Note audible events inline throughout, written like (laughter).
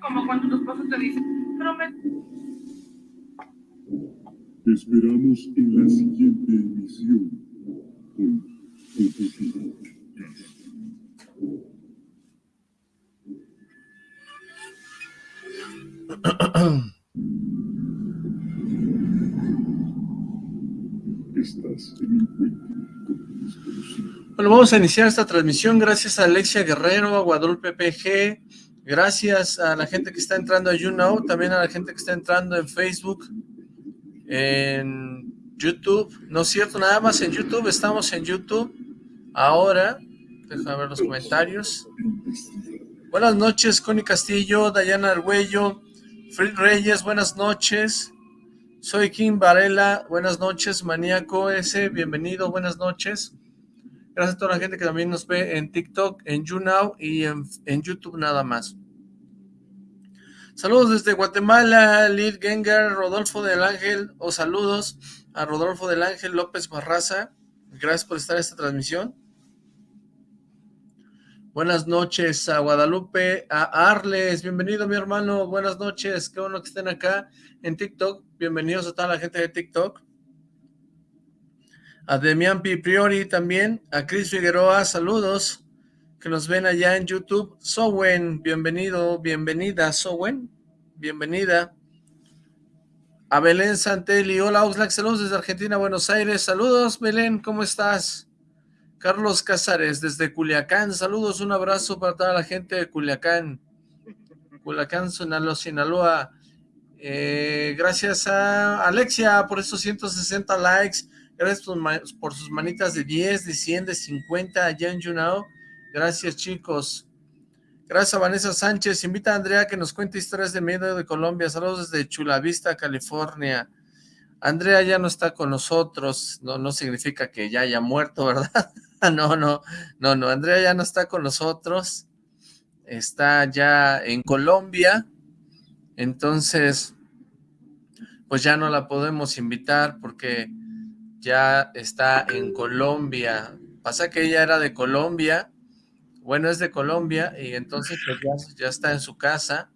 Como cuando tu esposo te dice, prometo. Te esperamos en la siguiente emisión (clears throat) Estás en puente desconocido. Bueno, vamos a iniciar esta transmisión. Gracias a Alexia Guerrero, a Guadalupe PG, gracias a la gente que está entrando a YouNow, también a la gente que está entrando en Facebook, en YouTube, no es cierto, nada más en YouTube, estamos en YouTube, ahora, déjame ver los comentarios, buenas noches, Connie Castillo, Dayana Argüello, Fred Reyes, buenas noches, soy Kim Varela, buenas noches, Maníaco S, bienvenido, buenas noches, gracias a toda la gente que también nos ve en TikTok, en YouNow y en, YouTube nada más. Saludos desde Guatemala, Lid Gengar, Rodolfo del Ángel, o saludos a Rodolfo del Ángel López Barraza. Gracias por estar en esta transmisión. Buenas noches a Guadalupe, a Arles, bienvenido mi hermano, buenas noches, qué bueno que estén acá en TikTok, bienvenidos a toda la gente de TikTok. A Demian Pi Priori también, a Cris Figueroa, saludos que nos ven allá en YouTube. Sowen, bienvenido, bienvenida, Sowen, bienvenida. A Belén Santelli, hola Oxlack, saludos desde Argentina, Buenos Aires, saludos Belén, ¿cómo estás? Carlos Cázares, desde Culiacán, saludos, un abrazo para toda la gente de Culiacán, Culiacán, Sinaloa, Sinaloa. Eh, gracias a Alexia por esos 160 likes, gracias por, sus manitas de 10, de 100, de 50 allá en YouNow. Gracias, chicos. Gracias Vanessa Sánchez. Invita a Andrea que nos cuente historias de miedo de Colombia. Saludos desde Chulavista, California. Andrea ya no está con nosotros. No, no significa que ya haya muerto, (laughs) ¿verdad? no, no, no, no. Andrea ya no está con nosotros. Está ya en Colombia. Entonces, pues ya no la podemos invitar porque ya está en Colombia. Pasa que ella era de Colombia bueno, es de Colombia y entonces pues ya, ya, está en su casa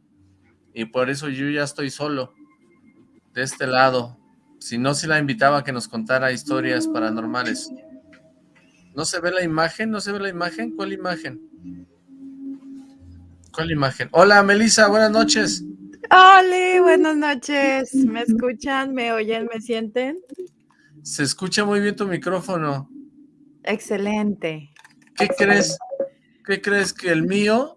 y por eso yo ya estoy solo de este lado. Si no, si la invitaba a que nos contara historias paranormales. ¿No se ve la imagen? ¿No se ve la imagen? ¿Cuál imagen? ¿Cuál imagen? Hola, Melissa, buenas noches. Hola, buenas noches. ¿Me escuchan? ¿Me oyen? ¿Me sienten? Se escucha muy bien tu micrófono. Excelente. ¿Qué Excelente. crees? ¿Qué crees que el mío?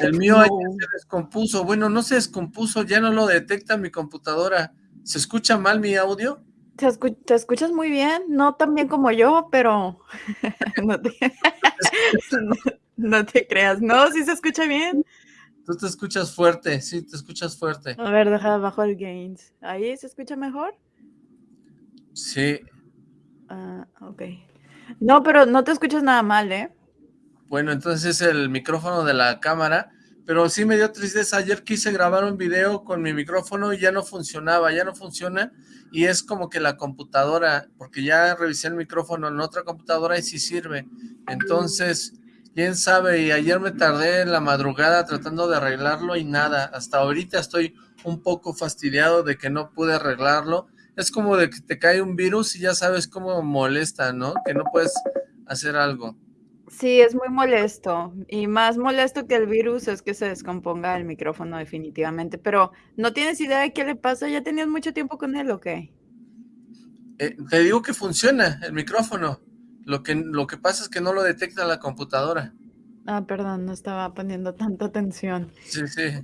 El mío no. se descompuso. Bueno, no se descompuso, ya no lo detecta mi computadora. ¿Se escucha mal mi audio? Te, escu te escuchas muy bien, no tan bien como yo, pero (laughs) no, te... (laughs) no, no, te... creas. No, sí se escucha bien. Tú te escuchas fuerte, sí, te escuchas fuerte. A ver, deja bajo el gains. ¿Ahí se escucha mejor? Sí. Uh, ok. No, pero no te escuchas nada mal, ¿eh? Bueno, entonces es el micrófono de la cámara, pero sí me dio tristeza. Ayer quise grabar un video con mi micrófono y ya no funcionaba, ya no funciona. Y es como que la computadora, porque ya revisé el micrófono en otra computadora y sí sirve. Entonces, quién sabe, y ayer me tardé en la madrugada tratando de arreglarlo y nada. Hasta ahorita estoy un poco fastidiado de que no pude arreglarlo. Es como de que te cae un virus y ya sabes cómo molesta, ¿no? Que no puedes hacer algo. Sí, es muy molesto. Y más molesto que el virus es que se descomponga el micrófono definitivamente. Pero, ¿no tienes idea de qué le pasa? ¿Ya tenías mucho tiempo con él o qué? Eh, te digo que funciona el micrófono. Lo que, lo que pasa es que no lo detecta la computadora. Ah, perdón, no estaba poniendo tanta atención. Sí, sí. sí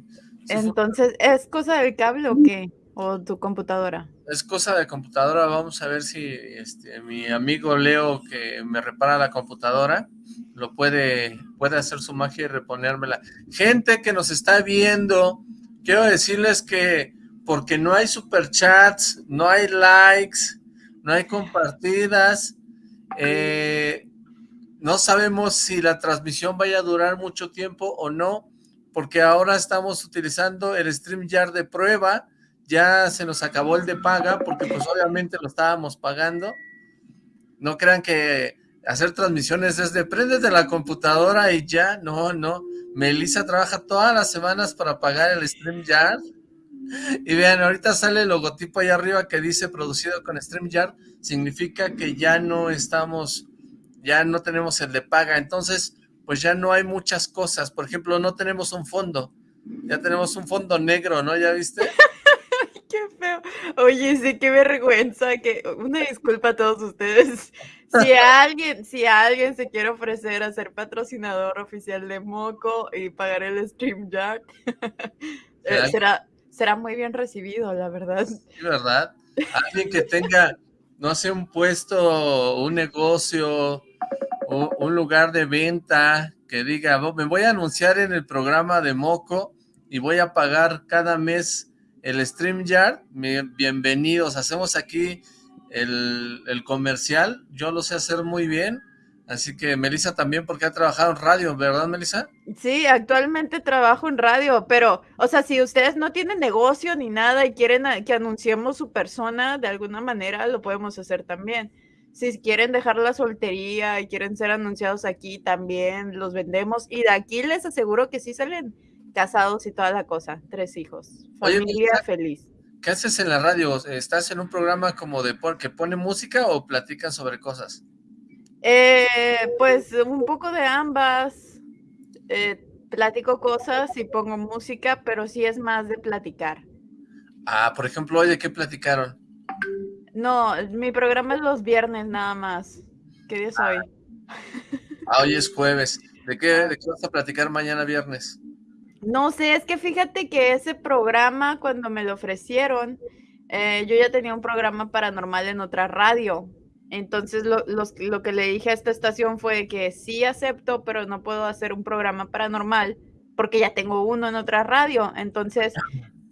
Entonces, ¿es cosa del cable o qué? ¿O tu computadora? Es cosa de computadora. Vamos a ver si este, mi amigo Leo, que me repara la computadora, lo puede, puede hacer su magia y reponérmela. Gente que nos está viendo, quiero decirles que porque no hay superchats, no hay likes, no hay compartidas, eh, no sabemos si la transmisión vaya a durar mucho tiempo o no, porque ahora estamos utilizando el StreamYard de prueba, ya se nos acabó el de paga, porque pues obviamente lo estábamos pagando. No crean que hacer transmisiones desde prendes de la computadora y ya, no, no. Melissa trabaja todas las semanas para pagar el StreamYard. Y vean, ahorita sale el logotipo ahí arriba que dice producido con StreamYard, significa que ya no estamos, ya no tenemos el de paga, entonces pues ya no hay muchas cosas, por ejemplo, no tenemos un fondo, ya tenemos un fondo negro, ¿no? ¿Ya viste? Qué feo. Oye, sí, qué vergüenza, que una disculpa a todos ustedes. (laughs) Si alguien, si alguien se quiere ofrecer a ser patrocinador oficial de Moco y pagar el StreamYard, (laughs) eh, será, será muy bien recibido, la verdad. Sí, ¿verdad? Alguien que tenga, no sé, un puesto, un negocio, un lugar de venta, que diga, me voy a anunciar en el programa de Moco y voy a pagar cada mes el StreamYard, bienvenidos, hacemos aquí el, el, comercial, yo lo sé hacer muy bien, así que Melissa también, porque ha trabajado en radio, ¿verdad Melissa? Sí, actualmente trabajo en radio, pero, o sea, si ustedes no tienen negocio ni nada y quieren que anunciemos su persona de alguna manera, lo podemos hacer también. Si quieren dejar la soltería y quieren ser anunciados aquí, también los vendemos, y de aquí les aseguro que sí salen casados y toda la cosa, tres hijos, familia feliz. ¿Qué haces en la radio? ¿Estás en un programa como de que pone música o platican sobre cosas? Eh, pues un poco de ambas. Eh, platico cosas y pongo música, pero sí es más de platicar. Ah, por ejemplo, hoy de qué platicaron? No, mi programa es los viernes nada más. ¿Qué día es hoy? Ah, hoy es jueves. ¿De qué, ¿De qué vas a platicar mañana viernes? No sé, es que fíjate que ese programa, cuando me lo ofrecieron, eh, yo ya tenía un programa paranormal en otra radio. Entonces lo, lo, que le dije a esta estación fue que sí acepto, pero no puedo hacer un programa paranormal porque ya tengo uno en otra radio. Entonces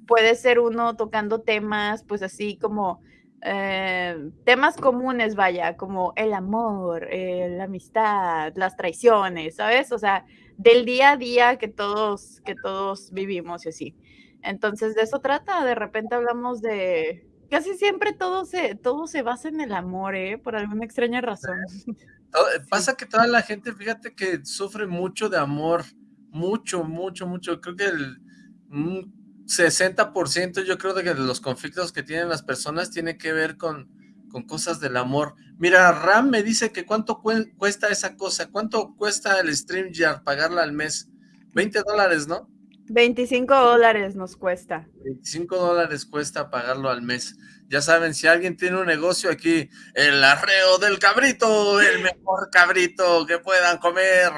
puede ser uno tocando temas, pues así como eh, temas comunes, vaya, como el amor, eh, la amistad, las traiciones, ¿sabes? O sea, del día a día que todos, que todos vivimos y así. Entonces, de eso trata. De repente hablamos de. Casi siempre todo se, todo se basa en el amor, ¿eh? Por alguna extraña razón. (laughs) (laughs) Pasa que toda la gente, fíjate que sufre mucho de amor. Mucho, mucho, mucho. Creo que el 60% yo creo de que los conflictos que tienen las personas tiene que ver con, con cosas del amor. Mira, Ram me dice que cuánto cuesta esa cosa, cuánto cuesta el StreamYard pagarla al mes. 20 dólares, ¿no? 25 dólares nos cuesta. 25 dólares cuesta pagarlo al mes. Ya saben, si alguien tiene un negocio aquí, el arreo del cabrito, el mejor cabrito que puedan comer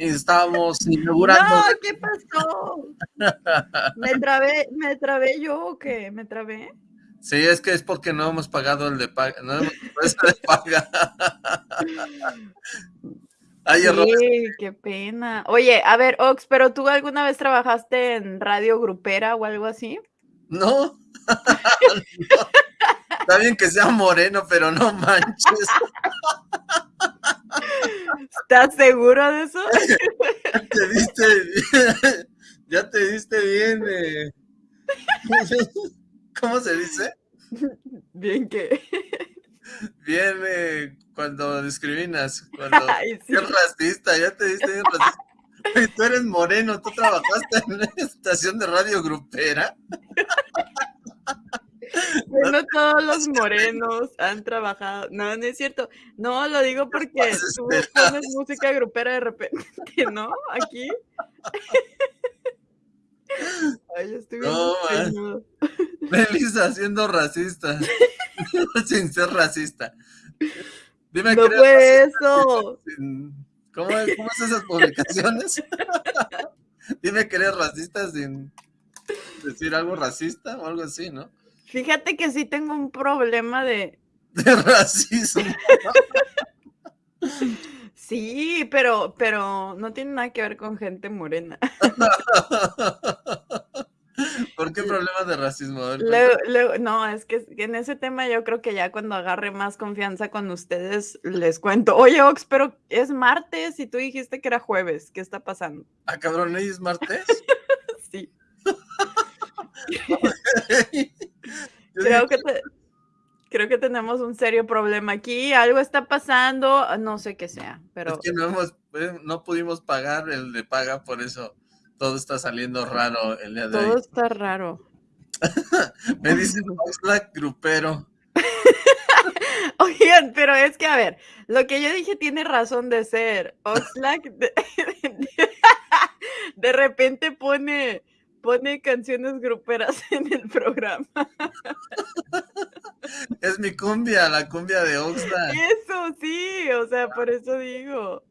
estamos (laughs) inaugurando. No, ¿qué pasó? ¿Me trabé, ¿Me trabé yo o qué? ¿Me trabé? Sí, es que es porque no hemos pagado el de paga, no hemos de paga. Ay, sí, qué pena. Oye, a ver, Ox, ¿pero tú alguna vez trabajaste en radio grupera o algo así? No. (laughs) Está bien que sea moreno, pero no manches. ¿Estás seguro de eso? (laughs) ya te diste bien, ya te diste bien. Eh. (laughs) ¿Cómo se dice? (laughs) Bien que. Bien eh, cuando discriminas, cuando (laughs) Ay, racista, ya te diste bien racista. Tú eres moreno, tú trabajaste en una estación de radio grupera. (laughs) Bueno, todos los morenos han trabajado. No, no es cierto. No, lo digo porque tú pones música grupera de repente, ¿no? Aquí. Ay, estoy no, Melissa siendo racista. (laughs) Sin ser racista. Dime no fue eso. ¿Cómo, ¿Cómo es esas publicaciones? (laughs) Dime que eres racista sin decir algo racista o algo así, ¿no? Fíjate que sí tengo un problema de... (laughs) De racismo. sí, pero, pero no tiene nada que ver con gente morena. (laughs) ¿Por qué problema de racismo? A ver, Luego- cuéntame. luego- no, es que en ese tema yo creo que ya cuando agarre más confianza con ustedes les cuento. Oye, Ox, pero es martes y tú dijiste que era jueves. ¿Qué está pasando? Ah, cabrón, ¿hoy es martes? (laughs) Sí, (laughs) creo que, te- creo que tenemos un serio problema aquí. Algo está pasando, no sé qué sea, pero Es que no hemos, eh, no pudimos pagar el de paga, por eso todo está saliendo raro el día de todo hoy. está raro. (laughs) Me dice Oxlack grupero. (laughs) Oigan, pero es que, a ver, lo que yo dije tiene razón de ser. Oxlack (laughs) de, de repente pone, pone canciones gruperas en el programa. Es mi cumbia, la cumbia de Oxlack. Eso sí, o sea, por eso digo.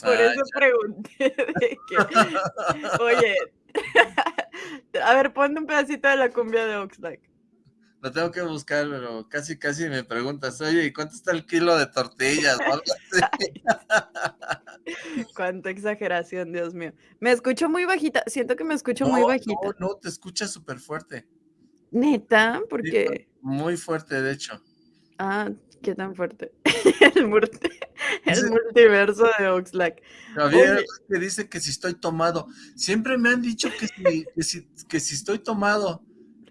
Por Ah, eso pregunté (laughs) de que, oye, (laughs) a ver, ponme un pedacito de la cumbia de Oxlack. Lo tengo que buscar, pero casi, casi me preguntas, oye, ¿y cuánto está el kilo de tortillas? (laughs) Cuánta exageración, Dios mío. Me escucho muy bajita, siento que me escucho muy bajita. No, no, te escuchas súper fuerte. Neta, Sí, porque, Muy fuerte, de hecho. ah, qué tan fuerte. el, (laughs) el multiverso de Oxlack. Javier que dice que si estoy tomado. Siempre me han dicho que si, que si, que si estoy tomado.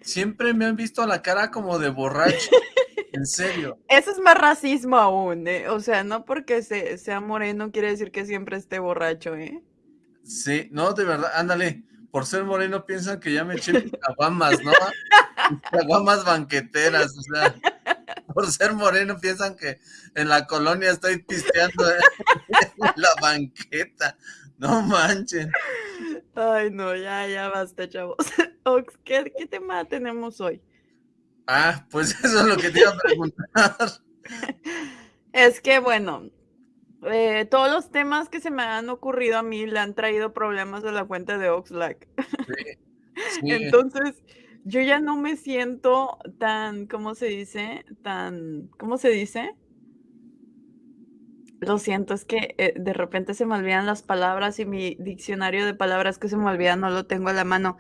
Siempre me han visto la cara como de borracho. (laughs) En serio. Eso es más racismo aún, ¿eh? O sea, no porque se- sea moreno quiere decir que siempre esté borracho, ¿eh? Sí, no, de verdad, ándale. Por ser moreno piensan que ya me eché mis caguamas, ¿no? (laughs) Caguamas banqueteras, o sea. Por ser moreno piensan que en la colonia estoy pisteando (laughs) en la banqueta. No manchen. Ay, no, ya, ya basta, chavos. (laughs) Ox, ¿qué, qué tema tenemos hoy? Ah, pues (laughs) eso es lo que te iba a preguntar. Es que, bueno, eh, todos los temas que se me han ocurrido a mí le han traído problemas a la cuenta de Oxlack. Sí, sí. Entonces, yo ya no me siento tan, ¿cómo se dice? Tan, ¿cómo se dice? Lo siento, es que eh, de repente se me olvidan las palabras y mi diccionario de palabras que se me olvidan no lo tengo a la mano.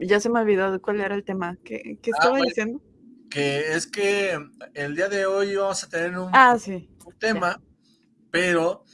Ya se me olvidó cuál era el tema. ¿Qué, qué Ah, estaba bueno. diciendo? que es que el día de hoy vamos a tener un, Ah, sí. un tema, pero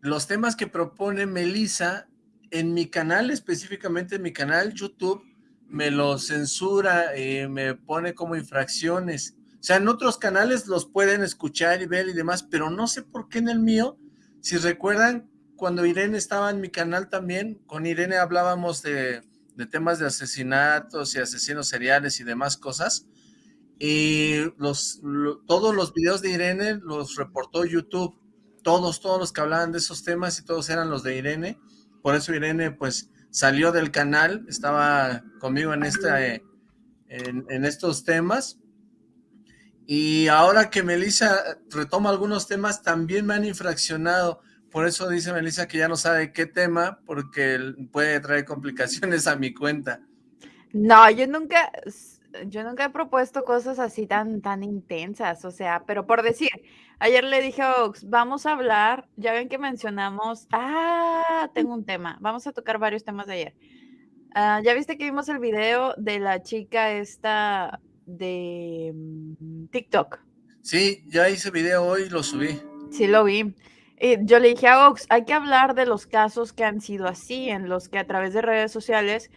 los temas que propone Melissa en mi canal, específicamente en mi canal YouTube, me los censura, eh, me pone como infracciones. O sea, en otros canales los pueden escuchar y ver y demás, pero no sé por qué en el mío, si recuerdan, cuando Irene estaba en mi canal también, con Irene hablábamos de, de temas de asesinatos y asesinos seriales y demás cosas, y los, lo- todos los videos de Irene los reportó YouTube, todos, todos los que hablaban de esos temas y todos eran los de Irene, por eso Irene pues salió del canal, estaba conmigo en, esta, eh, en, en estos temas, y ahora que Melissa retoma algunos temas, también me han infraccionado, por eso dice Melissa que ya no sabe qué tema, porque puede traer complicaciones a mi cuenta. No, yo nunca, yo nunca he propuesto cosas así tan, tan intensas, o sea, pero por decir, ayer le dije a Ox, vamos a hablar, ya ven que mencionamos, ah, tengo un tema, vamos a tocar varios temas de ayer. Ah, ya viste que vimos el video de la chica esta de mm, TikTok. Sí, ya hice video hoy y lo subí. Sí, lo vi. Y yo le dije a Ox, hay que hablar de los casos que han sido así, en los que a través de redes sociales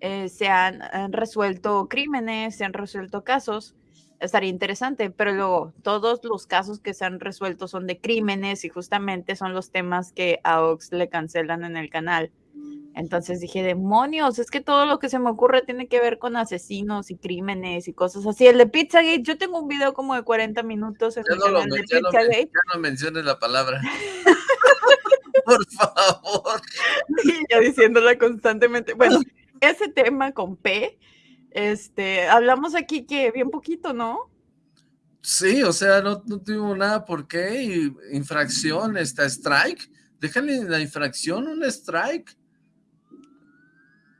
eh, se han, han resuelto crímenes, se han resuelto casos. Estaría interesante, pero luego todos los casos que se han resuelto son de crímenes y justamente son los temas que a Ox le cancelan en el canal. Entonces dije, demonios, es que todo lo que se me ocurre tiene que ver con asesinos y crímenes y cosas así. El de Pizzagate, yo tengo un video como de 40 minutos en Ya mi no, lo, canal de no, Pizzagate. ya no menciones la palabra. (laughs) (laughs) Por favor. y (laughs) yo diciéndola constantemente. Bueno, ese tema con P, este, hablamos aquí que bien poquito, ¿no? Sí, o sea, no, no tuvimos nada por qué. y infracción, esta strike. Déjale la infracción un strike.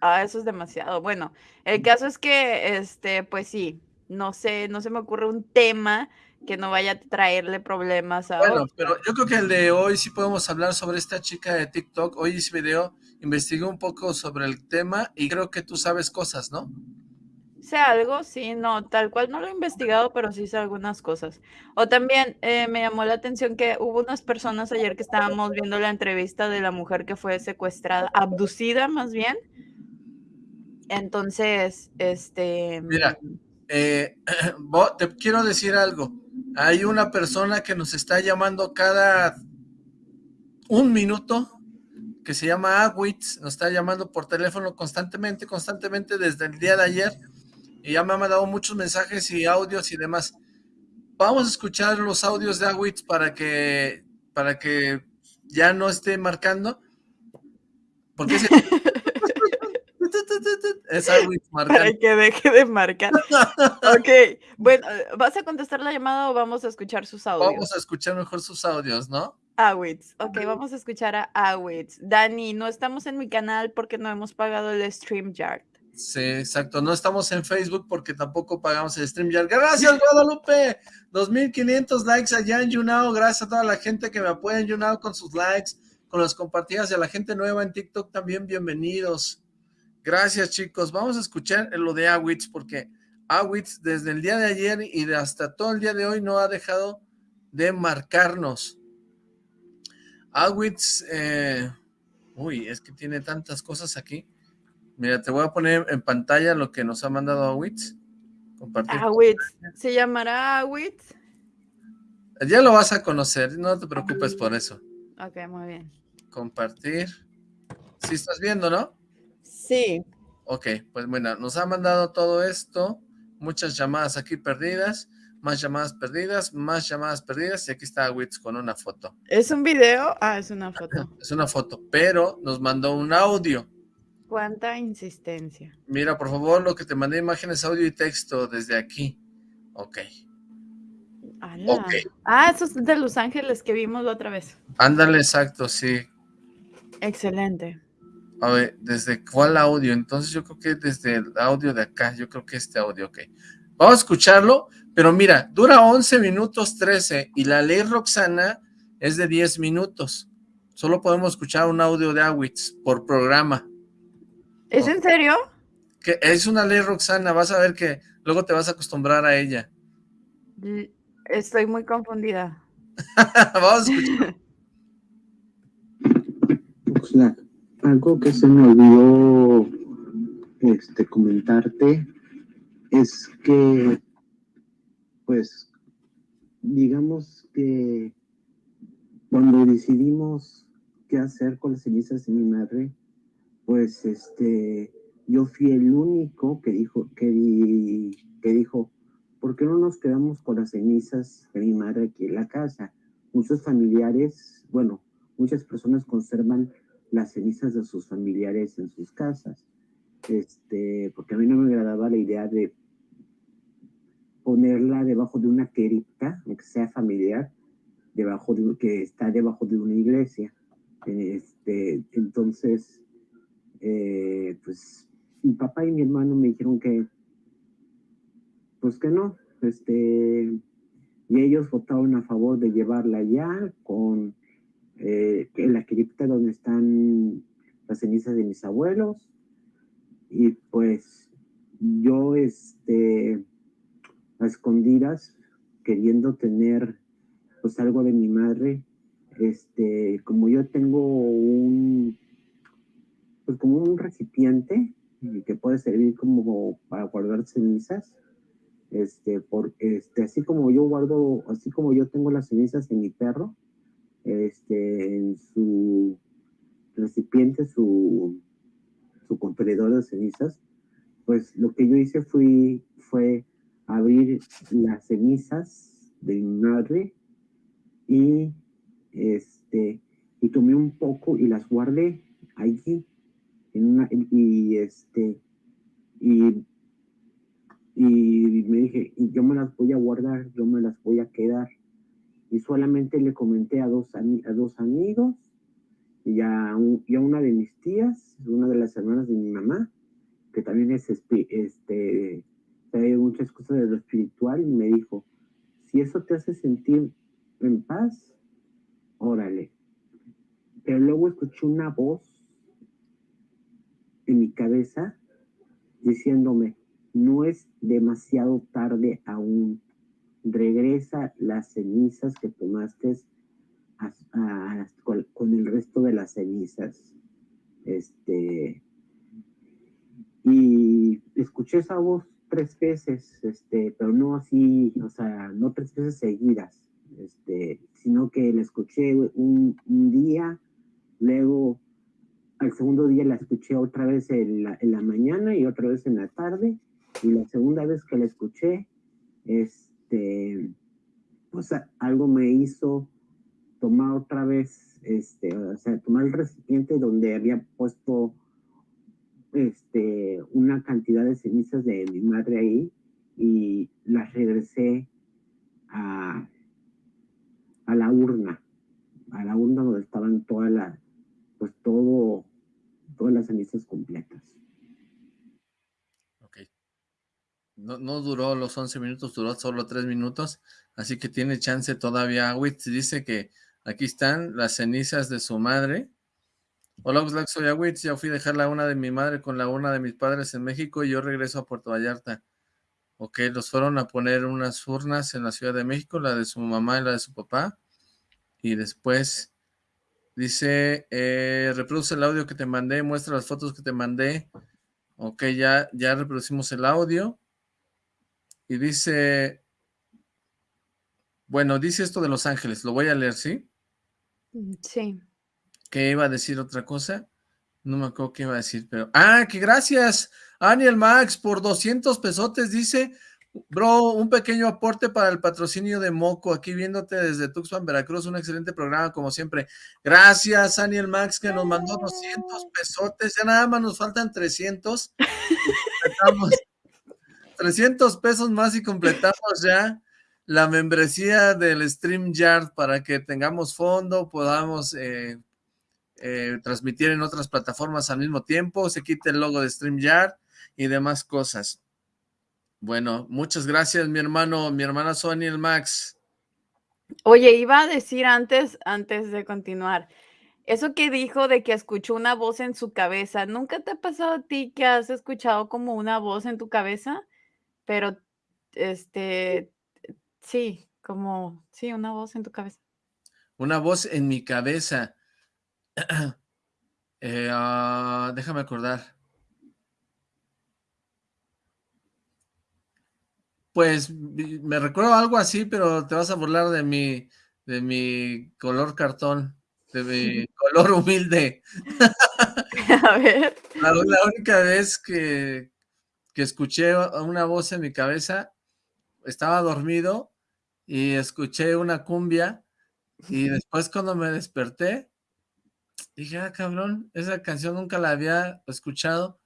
Ah, eso es demasiado. Bueno, el caso es que, este, pues sí, no sé, no se me ocurre un tema que no vaya a traerle problemas a Bueno, otro. pero yo creo que el de hoy sí podemos hablar sobre esta chica de TikTok. Hoy hice video investigué un poco sobre el tema y creo que tú sabes cosas, ¿no? Sé algo, sí, no, tal cual no lo he investigado, pero sí sé algunas cosas. O también eh, me llamó la atención que hubo unas personas ayer que estábamos viendo la entrevista de la mujer que fue secuestrada, abducida más bien. Entonces, este... Mira, eh, (clears throat) te quiero decir algo. Hay una persona que nos está llamando cada un minuto que se llama Awitz, nos está llamando por teléfono constantemente, constantemente desde el día de ayer y ya me ha mandado muchos mensajes y audios y demás. Vamos a escuchar los audios de Awitz para que, para que ya no esté marcando. Porque es, (laughs) es Awitz marcando. Para que deje de marcar. ok, bueno, ¿vas a contestar la llamada o vamos a escuchar sus audios? Vamos a escuchar mejor sus audios, ¿no? Awitz, ok, vamos a escuchar a Awitz. Dani, no estamos en mi canal porque no hemos pagado el StreamYard. Sí, exacto. No estamos en Facebook porque tampoco pagamos el StreamYard. Gracias, Guadalupe. 2.500 likes allá en YouNow. Gracias a toda la gente que me apoya en YouNow con sus likes, con las compartidas y a la gente nueva en TikTok también bienvenidos. Gracias, chicos. Vamos a escuchar lo de Awitz porque Awitz desde el día de ayer y hasta todo el día de hoy no ha dejado de marcarnos. Awitz, eh, uy, es que tiene tantas cosas aquí. Mira, te voy a poner en pantalla lo que nos ha mandado Awitz. Compartir. Awitz, ¿se llamará Awitz? Ya lo vas a conocer, no te preocupes por eso. Ok, muy bien. Compartir. Sí estás viendo, ¿no? Sí. Ok, pues bueno, nos ha mandado todo esto, muchas llamadas aquí perdidas más llamadas perdidas, más llamadas perdidas, y aquí está Wits con una foto. ¿Es un video? Ah, es una foto. es una foto, pero nos mandó un audio. ¿Cuánta insistencia? Mira, por favor, lo que te mandé imágenes, audio y texto desde aquí. Ok. Okay. Ah, esos de Los Ángeles que vimos la otra vez. Ándale, exacto, sí. Excelente. A ver, ¿desde cuál audio? Entonces yo creo que desde el audio de acá, yo creo que este audio, ok. Vamos a escucharlo, pero mira, dura 11 minutos 13 y la ley Roxana es de 10 minutos. Solo podemos escuchar un audio de Awitz por programa. ¿Es en serio? Que es una ley Roxana, vas a ver que luego te vas a acostumbrar a ella. Estoy muy confundida. (laughs) Vamos a escuchar. (laughs) algo que se me olvidó este, comentarte es que, pues, digamos que cuando decidimos qué hacer con las cenizas de mi madre, pues, este, yo fui el único que dijo, que, que dijo, ¿por qué no nos quedamos con las cenizas de mi madre aquí en la casa? Muchos familiares, bueno, muchas personas conservan las cenizas de sus familiares en sus casas este, porque a mí no me agradaba la idea de ponerla debajo de una cripta, que sea familiar, debajo de, que está debajo de una iglesia. Este, entonces, eh, pues mi papá y mi hermano me dijeron que, pues que no, este, y ellos votaron a favor de llevarla ya con eh, la cripta donde están las cenizas de mis abuelos, y pues yo, este, a escondidas, queriendo tener pues algo de mi madre, este, como yo tengo un, pues como un recipiente que puede servir como para guardar cenizas, este, por, este, así como yo guardo, así como yo tengo las cenizas en mi perro, este, en su recipiente, su, su contenedor de cenizas, pues lo que yo hice fue, fue abrir las cenizas de mi madre y, este, y tomé un poco y las guardé allí en una, y este y, y me dije yo me las voy a guardar yo me las voy a quedar y solamente le comenté a dos, a dos amigos y a, una de mis tías, una de las hermanas de mi mamá, que también es, este, muchas cosas de lo espiritual, y me dijo, si eso te hace sentir en paz, órale. Pero luego escuché una voz en mi cabeza diciéndome, no es demasiado tarde aún, regresa las cenizas que tomaste con, con, el resto de las cenizas. Este, y escuché esa voz tres veces, este, pero no así, o sea, no tres veces seguidas, este, sino que la escuché un, un día, luego al segundo día la escuché otra vez en la, en la, mañana y otra vez en la tarde, y la segunda vez que la escuché, este, pues algo me hizo tomar otra vez, este, o sea, tomar el recipiente donde había puesto este, una cantidad de cenizas de mi madre ahí y las regresé a, a la urna, a la urna donde estaban todas las, pues todo, todas las cenizas completas. Ok. No, no duró los 11 minutos, duró solo 3 minutos, así que tiene chance todavía. Witz dice que aquí están las cenizas de su madre, Hola, Oxlack, soy Awitz. Ya fui a dejar la una de mi madre con la una de mis padres en México y yo regreso a Puerto Vallarta. Ok, los fueron a poner unas urnas en la Ciudad de México, la de su mamá y la de su papá. Y después dice, eh, reproduce el audio que te mandé, muestra las fotos que te mandé. Ok, ya, ya reproducimos el audio. Y dice, bueno, dice esto de Los Ángeles, lo voy a leer, ¿sí? Mm, sí que iba a decir otra cosa, no me acuerdo qué iba a decir, pero, ah, que gracias, Aniel Max, por 200 pesotes, dice, bro, un pequeño aporte para el patrocinio de Moco, aquí viéndote desde Tuxpan, Veracruz, un excelente programa, como siempre, gracias, Aniel Max, que nos mandó 200 pesotes, ya nada más nos faltan 300, 300 (laughs) pesos más y completamos ya la membresía del StreamYard para que tengamos fondo, podamos eh, eh, transmitir en otras plataformas al mismo tiempo, se quite el logo de StreamYard y demás cosas. Bueno, muchas gracias mi hermano, mi hermana Sony el Max. Oye, iba a decir antes, antes de continuar, eso que dijo de que escuchó una voz en su cabeza, ¿nunca te ha pasado a ti que has escuchado como una voz en tu cabeza? Pero, este, sí, como, sí, una voz en tu cabeza. Una voz en mi cabeza. (clears throat) Eh, ah, déjame acordar. Pues me recuerdo algo así, pero te vas a burlar de mi, de mi color cartón, de mi (laughs) color humilde. (laughs) A ver. (laughs) La, única vez que, que escuché una voz en mi cabeza, estaba dormido y escuché una cumbia y después cuando me desperté, dije, ah, cabrón, esa canción nunca la había escuchado.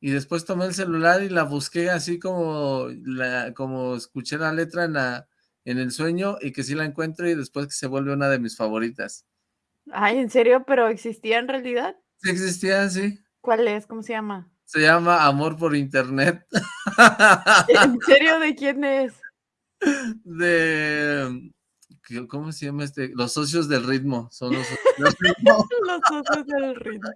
Y después tomé el celular y la busqué así como, la, como escuché la letra en, la, en el sueño y que sí la encuentro y después que se vuelve una de mis favoritas. Ay, ¿en serio? ¿Pero existía en realidad? Sí existía, sí. ¿Cuál es? ¿Cómo se llama? Se llama Amor por Internet. (laughs) ¿En serio? ¿De (laughs) quién es? De ¿cómo se llama este? Los socios del ritmo, son los socios del (laughs) ritmo. los socios del ritmo.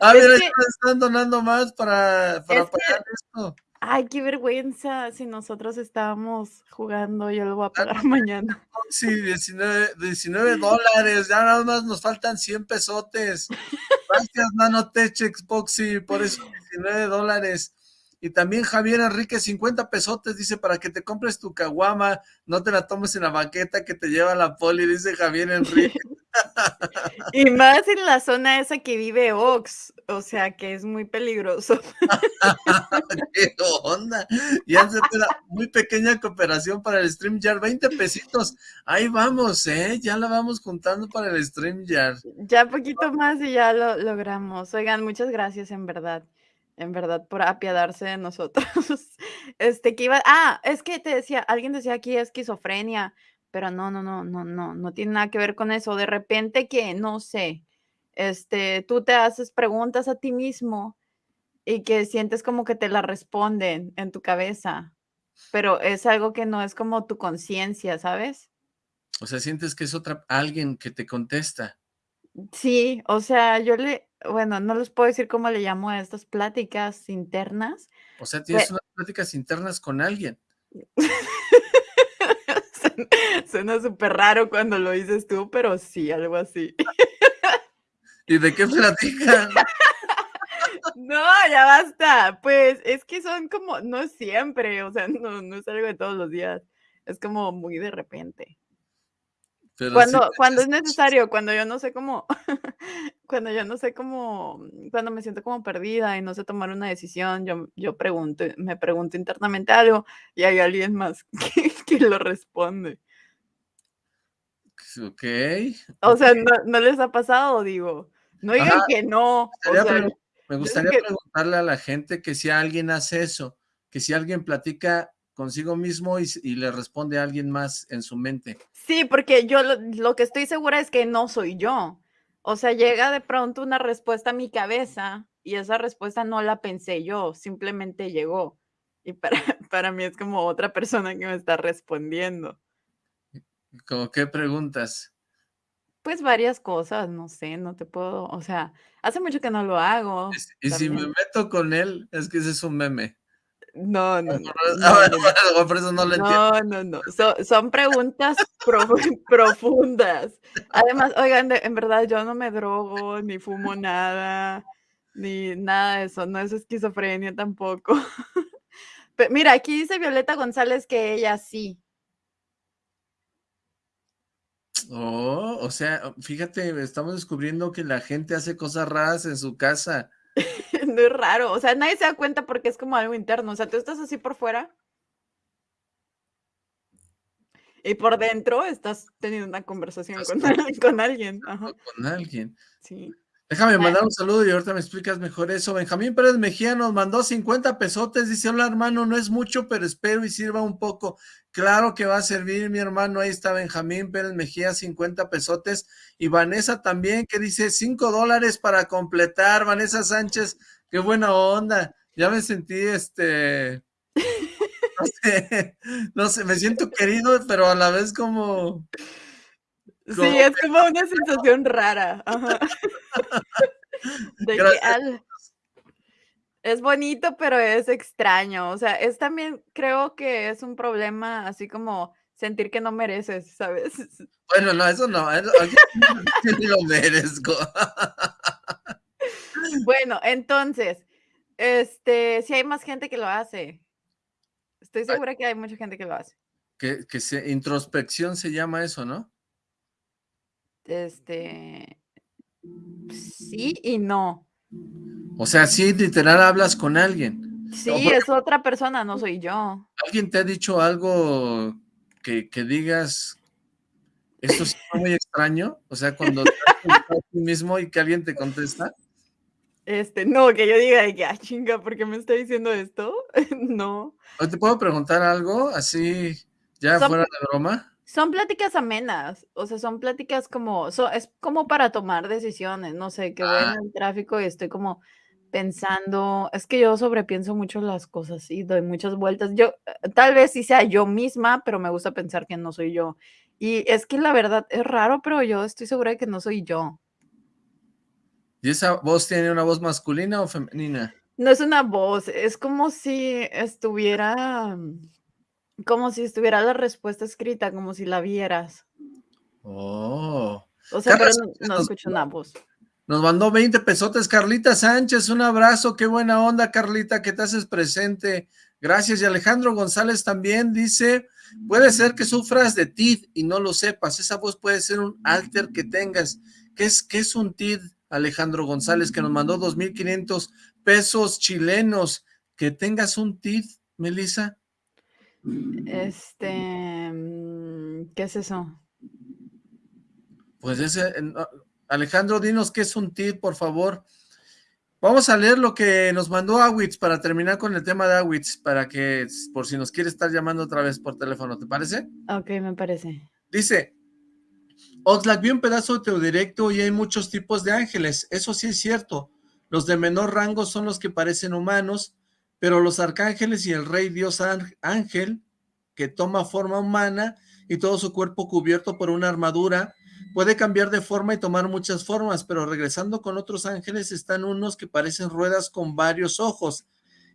A ver, están donando más para, para pagar esto. Ay, qué vergüenza, si nosotros estábamos jugando, yo lo voy a pagar (laughs) mañana. Sí, 19, 19 dólares, ya nada más nos faltan 100 pesotes. (laughs) Gracias, Nanotech Xboxy, por esos 19 dólares. Y también Javier Enrique, 50 pesotes, dice, para que te compres tu caguama, no te la tomes en la banqueta que te lleva la poli, dice Javier Enrique. (laughs) y más en la zona esa que vive Ox, o sea que es muy peligroso. (laughs) ¿Qué onda? Se una muy pequeña cooperación para el StreamYard, 20 pesitos. Ahí vamos, ¿eh? Ya la vamos juntando para el StreamYard. Ya poquito más y ya lo logramos. Oigan, muchas gracias en verdad en verdad, por apiadarse de nosotros. (laughs) Este, que iba, ah, es que te decía, alguien decía aquí esquizofrenia, pero no, no, no, no, no, no tiene nada que ver con eso. De repente que, no sé, este, tú te haces preguntas a ti mismo y que sientes como que te la responden en tu cabeza, pero es algo que no es como tu conciencia, ¿sabes? O sea, sientes que es otra, alguien que te contesta. Sí, o sea, yo le, bueno, no les puedo decir cómo le llamo a estas pláticas internas. O sea, tienes unas pláticas internas con alguien. (laughs) Suena- Suena súper raro cuando lo dices tú, pero sí, algo así. ¿Y de qué platican? (laughs) No, ya basta. Pues es que son como, no siempre, o sea, no, no es algo de todos los días. Es como muy de repente. Pero Cuando, cuando es necesario, cuando yo no sé cómo, (laughs) cuando yo no sé cómo, cuando me siento como perdida y no sé tomar una decisión, yo, yo pregunto, me pregunto internamente algo y hay alguien más (laughs) que, que lo responde. Ok. O sea, no, no les ha pasado, digo. No digan Ajá. que no. Sea, Me gustaría que- preguntarle a la gente que si alguien hace eso, que si alguien platica consigo mismo y, le responde a alguien más en su mente. Sí, porque yo lo, lo que estoy segura es que no soy yo. O sea, llega de pronto una respuesta a mi cabeza y esa respuesta no la pensé yo, simplemente llegó. Y para, (laughs) para mí es como otra persona que me está respondiendo. ¿Cómo qué preguntas? Pues varias cosas, no sé, no te puedo, o sea, hace mucho que no lo hago. Y si me meto con él, es que ese es un meme. No, no, (laughs) no. No, por eso no lo entiendo. No, no, no. So- son preguntas profu- (laughs) profundas. Además, oigan, de- en verdad yo no me drogo, ni fumo nada, ni nada de eso. No es esquizofrenia tampoco. (laughs) Pe- mira, aquí dice Violeta González que ella sí. Oh, o sea, fíjate, estamos descubriendo que la gente hace cosas raras en su casa. (laughs) No es raro. O sea, nadie se da cuenta porque es como algo interno. O sea, tú estás así por fuera. Y por dentro estás teniendo una conversación con, al- con alguien. Ajá, Con alguien. sí. Déjame mandar un saludo y ahorita me explicas mejor eso. Benjamín Pérez Mejía nos mandó 50 pesotes. Dice, hola hermano, no es mucho, pero espero y sirva un poco. Claro que va a servir, mi hermano. Ahí está Benjamín Pérez Mejía, 50 pesotes. Y Vanessa también, que dice 5 dólares para completar. Vanessa Sánchez, qué buena onda. Ya me sentí, este... (laughs) No sé, no sé, me siento querido, pero a la vez como... Sí, Como es como una sensación rara. ajá. (laughs) (laughs) De que Gracias. al- es bonito, pero es extraño. O sea, es también, creo que es un problema así como sentir que no mereces, ¿sabes? (laughs) Bueno, no, eso no, eso- yo (laughs) lo merezco. Bueno, entonces, este, si hay más gente que lo hace. Estoy segura que hay mucha gente que lo hace. Que, que se, introspección se llama eso, ¿no? Este, sí y no. O sea, sí, literal hablas con alguien. Sí, es otra persona, no soy yo. ¿Alguien te ha dicho algo que, que digas, esto es muy extraño? O sea, cuando te a ti mismo y que alguien te contesta. Este, no, que yo diga de que, ah, chinga, ¿por qué me está diciendo esto? (laughs) no. ¿O te puedo preguntar algo así, ya fuera de broma? Son pláticas amenas, o sea, son pláticas como, so- es como para tomar decisiones, no sé, que voy Ah. en el tráfico y estoy como pensando, es que yo sobrepienso mucho las cosas y doy muchas vueltas. Yo, eh, tal vez sí sea yo misma, pero me gusta pensar que no soy yo. Y es que la verdad es raro, pero yo estoy segura de que no soy yo. ¿Y esa voz tiene una voz masculina o femenina? No es una voz, es como si estuviera, mm, como si estuviera la respuesta escrita, como si la vieras. Oh. O sea, pero no, escucho una voz. Nos mandó 20 pesotes Carlita Sánchez, un abrazo, qué buena onda Carlita, que te haces presente. Gracias. Y Alejandro González también dice, puede ser que sufras de TID y no lo sepas, esa voz puede ser un alter que tengas. ¿Qué es, qué es un TID, Alejandro González, que nos mandó 2.500 pesos chilenos? Que tengas un TID, Melissa. Este, mm, ¿qué es eso? Pues ese, no, Alejandro, dinos qué es un TID, por favor. Vamos a leer lo que nos mandó Awitz para terminar con el tema de Awitz, para que, por si nos quiere estar llamando otra vez por teléfono, ¿te parece? Ok, me parece. Dice, Oxlack, vi un pedazo de tu directo y hay muchos tipos de ángeles, eso sí es cierto. Los de menor rango son los que parecen humanos, pero los arcángeles y el rey dios án- ángel, que toma forma humana y todo su cuerpo cubierto por una armadura, puede cambiar de forma y tomar muchas formas, pero regresando con otros ángeles están unos que parecen ruedas con varios ojos.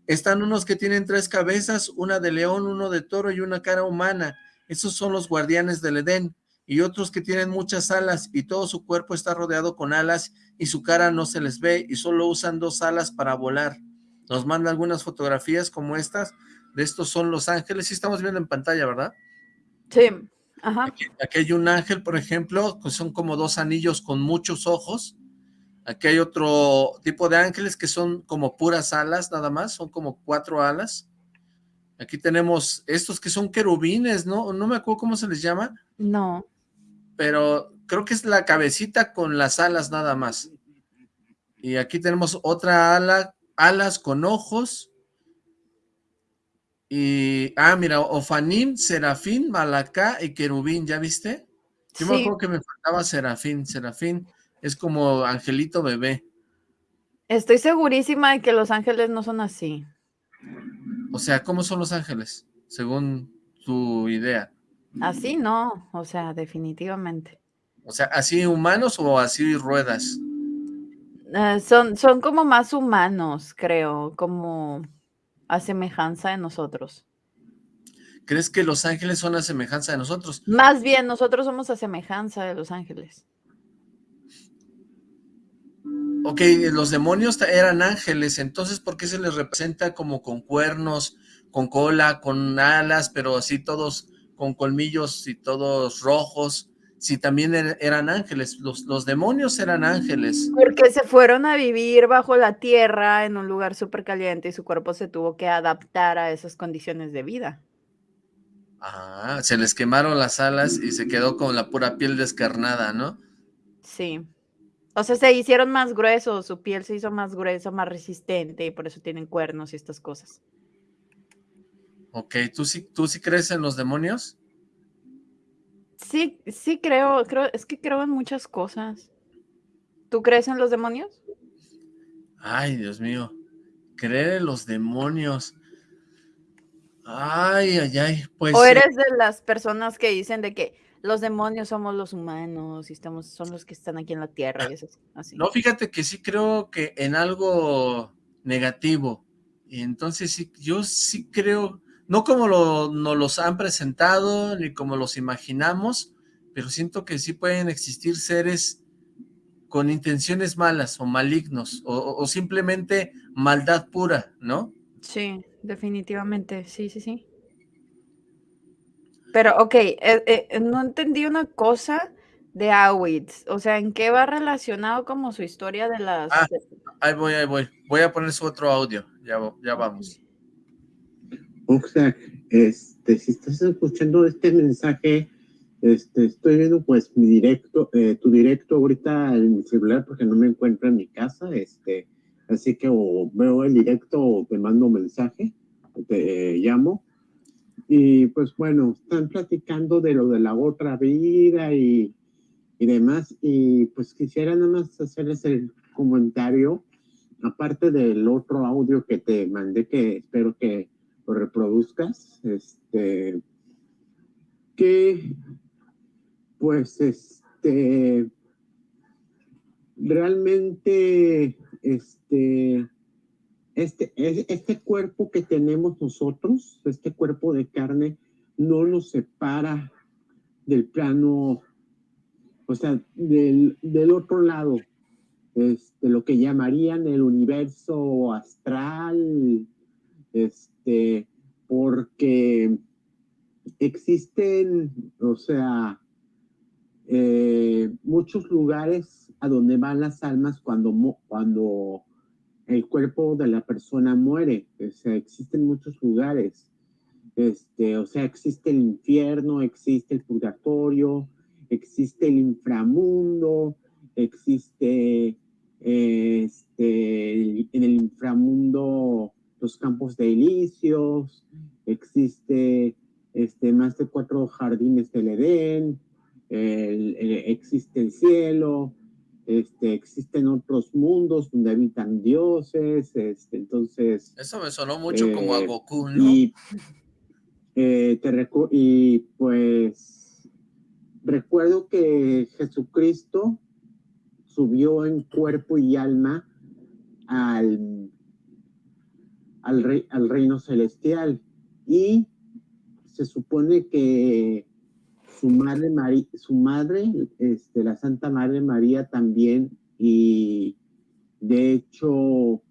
Están unos que tienen tres cabezas, una de león, uno de toro y una cara humana. Esos son los guardianes del Edén. Y otros que tienen muchas alas y todo su cuerpo está rodeado con alas y su cara no se les ve y solo usan dos alas para volar. Nos manda algunas fotografías como estas. De estos son los ángeles. Sí estamos viendo en pantalla, ¿verdad? Sí. Ajá. Aquí, aquí hay un ángel, por ejemplo, que son como dos anillos con muchos ojos. Aquí hay otro tipo de ángeles que son como puras alas, nada más. Son como cuatro alas. Aquí tenemos estos que son querubines, ¿no? No me acuerdo cómo se les llama. No. Pero creo que es la cabecita con las alas nada más. Y aquí tenemos otra ala, alas con ojos. Y, ah, mira, Ofanim, Serafín, Malacá y Querubín, ¿ya viste? Yo me Sí. acuerdo que me faltaba Serafín, Serafín es como angelito bebé. Estoy segurísima de que los ángeles no son así. O sea, ¿cómo son los ángeles? Según tu idea. Así no, o sea, definitivamente. O sea, ¿así humanos o así ruedas? Eh, son, son como más humanos, creo, como a semejanza de nosotros. ¿Crees que los ángeles son a semejanza de nosotros? Más bien, nosotros somos a semejanza de los ángeles. Ok, los demonios eran ángeles, entonces ¿por qué se les representa como con cuernos, con cola, con alas, pero así todos con colmillos y todos rojos? Si también er- eran ángeles, los, los demonios eran ángeles. Porque se fueron a vivir bajo la tierra en un lugar súper caliente y su cuerpo se tuvo que adaptar a esas condiciones de vida. Ah, se les quemaron las alas y se quedó con la pura piel descarnada, ¿no? Sí. O sea, se hicieron más gruesos, su piel se hizo más gruesa, más resistente y por eso tienen cuernos y estas cosas. Ok, ¿tú sí, tú sí crees en los demonios? Sí, sí creo, creo, es que creo en muchas cosas. ¿Tú crees en los demonios? Ay, Dios mío, creer en los demonios. Ay, ay, ay, pues ¿O eres de las personas que dicen de que los demonios somos los humanos y estamos, son los que están aquí en la tierra y eso así? No, fíjate que sí creo que en algo negativo. Y entonces sí, yo sí creo, no como lo, nos los han presentado, ni como los imaginamos, pero siento que sí pueden existir seres con intenciones malas o malignos, o, simplemente maldad pura, ¿no? Sí, definitivamente, sí, sí, sí. Pero, ok, eh, eh, no entendí una cosa de Auschwitz. O sea, ¿en qué va relacionado como su historia de las... Ah, Ahí voy, ahí voy. Voy a poner su otro audio, ya, ya vamos. Oxlack, este, si estás escuchando este mensaje, este, estoy viendo pues mi directo, eh, tu directo ahorita en mi celular porque no me encuentro en mi casa, este, así que o veo el directo o te mando un mensaje, te eh, llamo. Y pues bueno, están platicando de lo de la otra vida y, y demás, y pues quisiera nada más hacerles el comentario, aparte del otro audio que te mandé, que espero que reproduzcas, este, que pues este, realmente este, este, es- este cuerpo que tenemos nosotros, este cuerpo de carne, no nos separa del plano, o sea, del, del otro lado, este, lo que llamarían el universo astral, este, porque existen, o sea, eh, muchos lugares a donde van las almas cuando, cuando el cuerpo de la persona muere. O sea, existen muchos lugares. Este, o sea, existe el infierno, existe el purgatorio, existe el inframundo, existe este, en el inframundo los campos de elíseos, existe este, más de cuatro jardines del Edén, el- el- existe el cielo, este, existen otros mundos donde habitan dioses, este, entonces... Eso me sonó mucho como a Eh, Goku, ¿no? Y, eh, te y pues recuerdo que Jesucristo subió en cuerpo y alma al, al, al reino celestial. Y se supone que su madre, María, su madre este, la Santa Madre María también, y de hecho,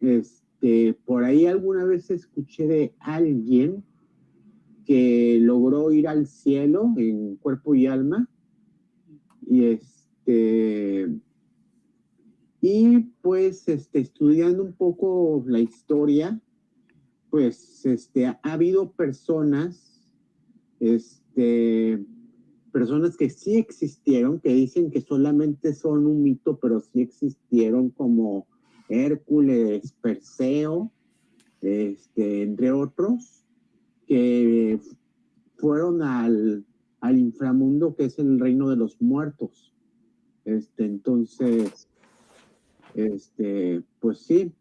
este, por ahí alguna vez escuché de alguien que logró ir al cielo en cuerpo y alma, y este, y pues este, estudiando un poco la historia, pues este, ha habido personas, este, personas que sí existieron, que dicen que solamente son un mito, pero sí existieron como Hércules, Perseo, este, entre otros, que fueron al, al inframundo que es el reino de los muertos. Este, entonces, este, pues sí,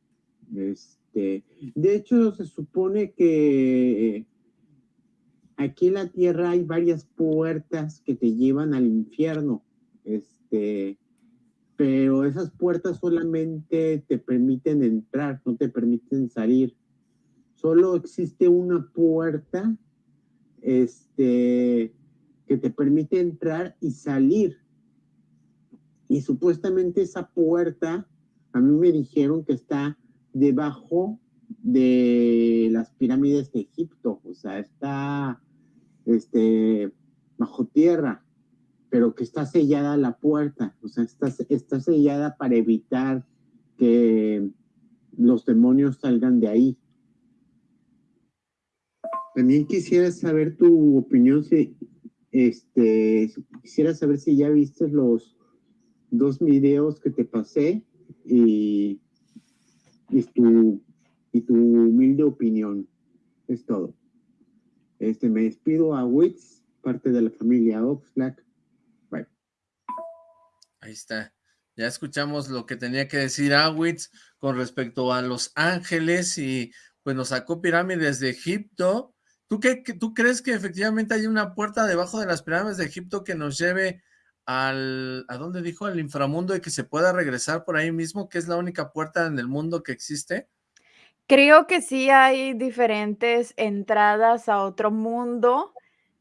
este, de hecho se supone que aquí en la tierra hay varias puertas que te llevan al infierno, este, pero esas puertas solamente te permiten entrar, no te permiten salir. Solo existe una puerta este, que te permite entrar y salir. Y supuestamente esa puerta, a mí me dijeron que está debajo de las pirámides de Egipto, o sea, está este, bajo tierra, pero que está sellada la puerta, o sea, está, está sellada para evitar que los demonios salgan de ahí. También quisiera saber tu opinión, si, este, quisiera saber si ya viste los dos videos que te pasé y, y, tu, y tu humilde opinión. Es todo. Este, me despido a Wix, parte de la familia Oxlack. Bye. Ahí está. Ya escuchamos lo que tenía que decir Awitz con respecto a los ángeles y pues nos sacó pirámides de Egipto. ¿Tú, qué, ¿Tú crees que efectivamente hay una puerta debajo de las pirámides de Egipto que nos lleve al, ¿a dónde dijo? Al inframundo y que se pueda regresar por ahí mismo, que es la única puerta en el mundo que existe? Creo que sí hay diferentes entradas a otro mundo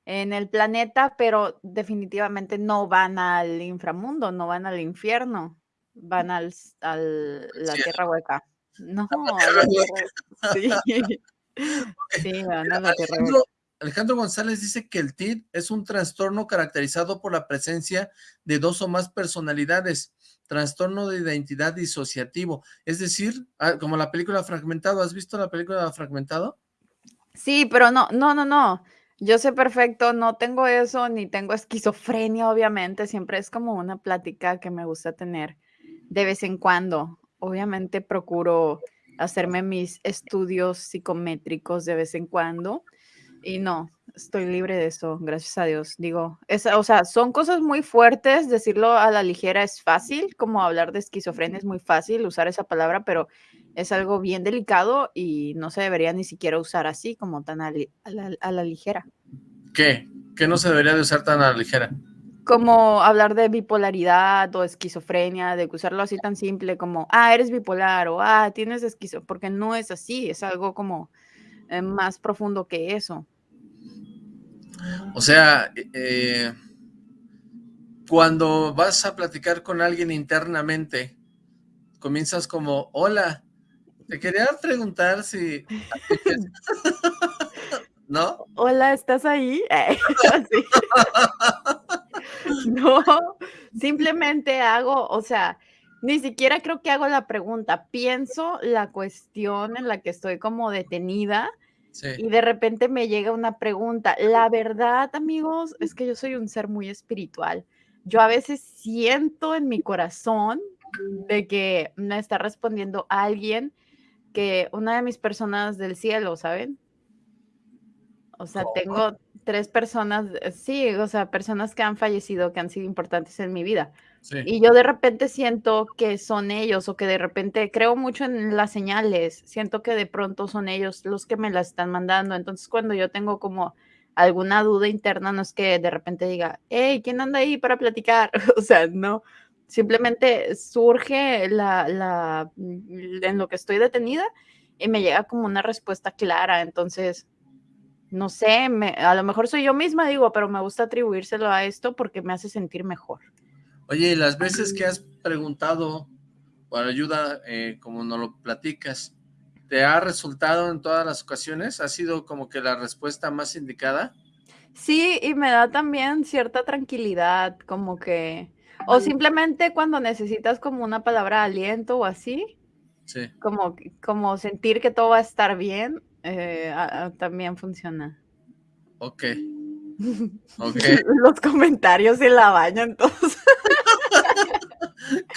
en el planeta, pero definitivamente no van al inframundo, no van al infierno, van al, al la tierra hueca. No, a la tierra, sí. (laughs) Sí, van a la tierra hueca. Alejandro González dice que el TID es un trastorno caracterizado por la presencia de dos o más personalidades, trastorno de identidad disociativo, es decir, ah, como la película Fragmentado, ¿has visto la película Fragmentado? Sí, pero no, no, no, no, yo sé perfecto, no tengo eso, ni tengo esquizofrenia, obviamente, siempre es como una plática que me gusta tener de vez en cuando, obviamente procuro hacerme mis estudios psicométricos de vez en cuando, y no, estoy libre de eso, gracias a Dios. Digo, es, o sea, son cosas muy fuertes, decirlo a la ligera es fácil, como hablar de esquizofrenia es muy fácil usar esa palabra, pero es algo bien delicado y no se debería ni siquiera usar así, como tan a, la, a la, ligera. ¿Qué? ¿Qué no se debería de usar tan a la ligera? Como hablar de bipolaridad o esquizofrenia, de usarlo así tan simple como, ah, eres bipolar o ah, tienes esquizofrenia, porque no es así, es algo como eh, más profundo que eso. O sea, eh, cuando vas a platicar con alguien internamente, comienzas como, hola, te quería preguntar si... (laughs) ¿No? Hola, ¿estás ahí? (laughs) no, simplemente hago, o sea, ni siquiera creo que hago la pregunta, pienso la cuestión en la que estoy como detenida y de repente me llega una pregunta. La verdad, amigos, es que yo soy un ser muy espiritual. Yo a veces siento en mi corazón de que me está respondiendo alguien que una de mis personas del cielo, ¿saben? O sea, tengo tres personas, sí, o sea, personas que han fallecido, que han sido importantes en mi vida. Y yo de repente siento que son ellos o que de repente creo mucho en las señales, siento que de pronto son ellos los que me las están mandando. Entonces cuando yo tengo como alguna duda interna, no es que de repente diga, hey, ¿quién anda ahí para platicar? (laughs) o sea, no, simplemente surge la, la, mm, en lo que estoy detenida y me llega como una respuesta clara, entonces, no sé, me, a lo mejor soy yo misma, digo, pero me gusta atribuírselo a esto porque me hace sentir mejor. Oye, y las veces que has preguntado por ayuda, eh, como nos lo platicas, ¿te ha resultado en todas las ocasiones? ¿Ha sido como que la respuesta más indicada? Sí, y me da también cierta tranquilidad, como que, o simplemente cuando necesitas como una palabra de aliento o así, Sí. como, como sentir que todo va a estar bien, eh, a- a- también funciona. Ok. (laughs) Ok. Los comentarios se la bañan todos. (laughs)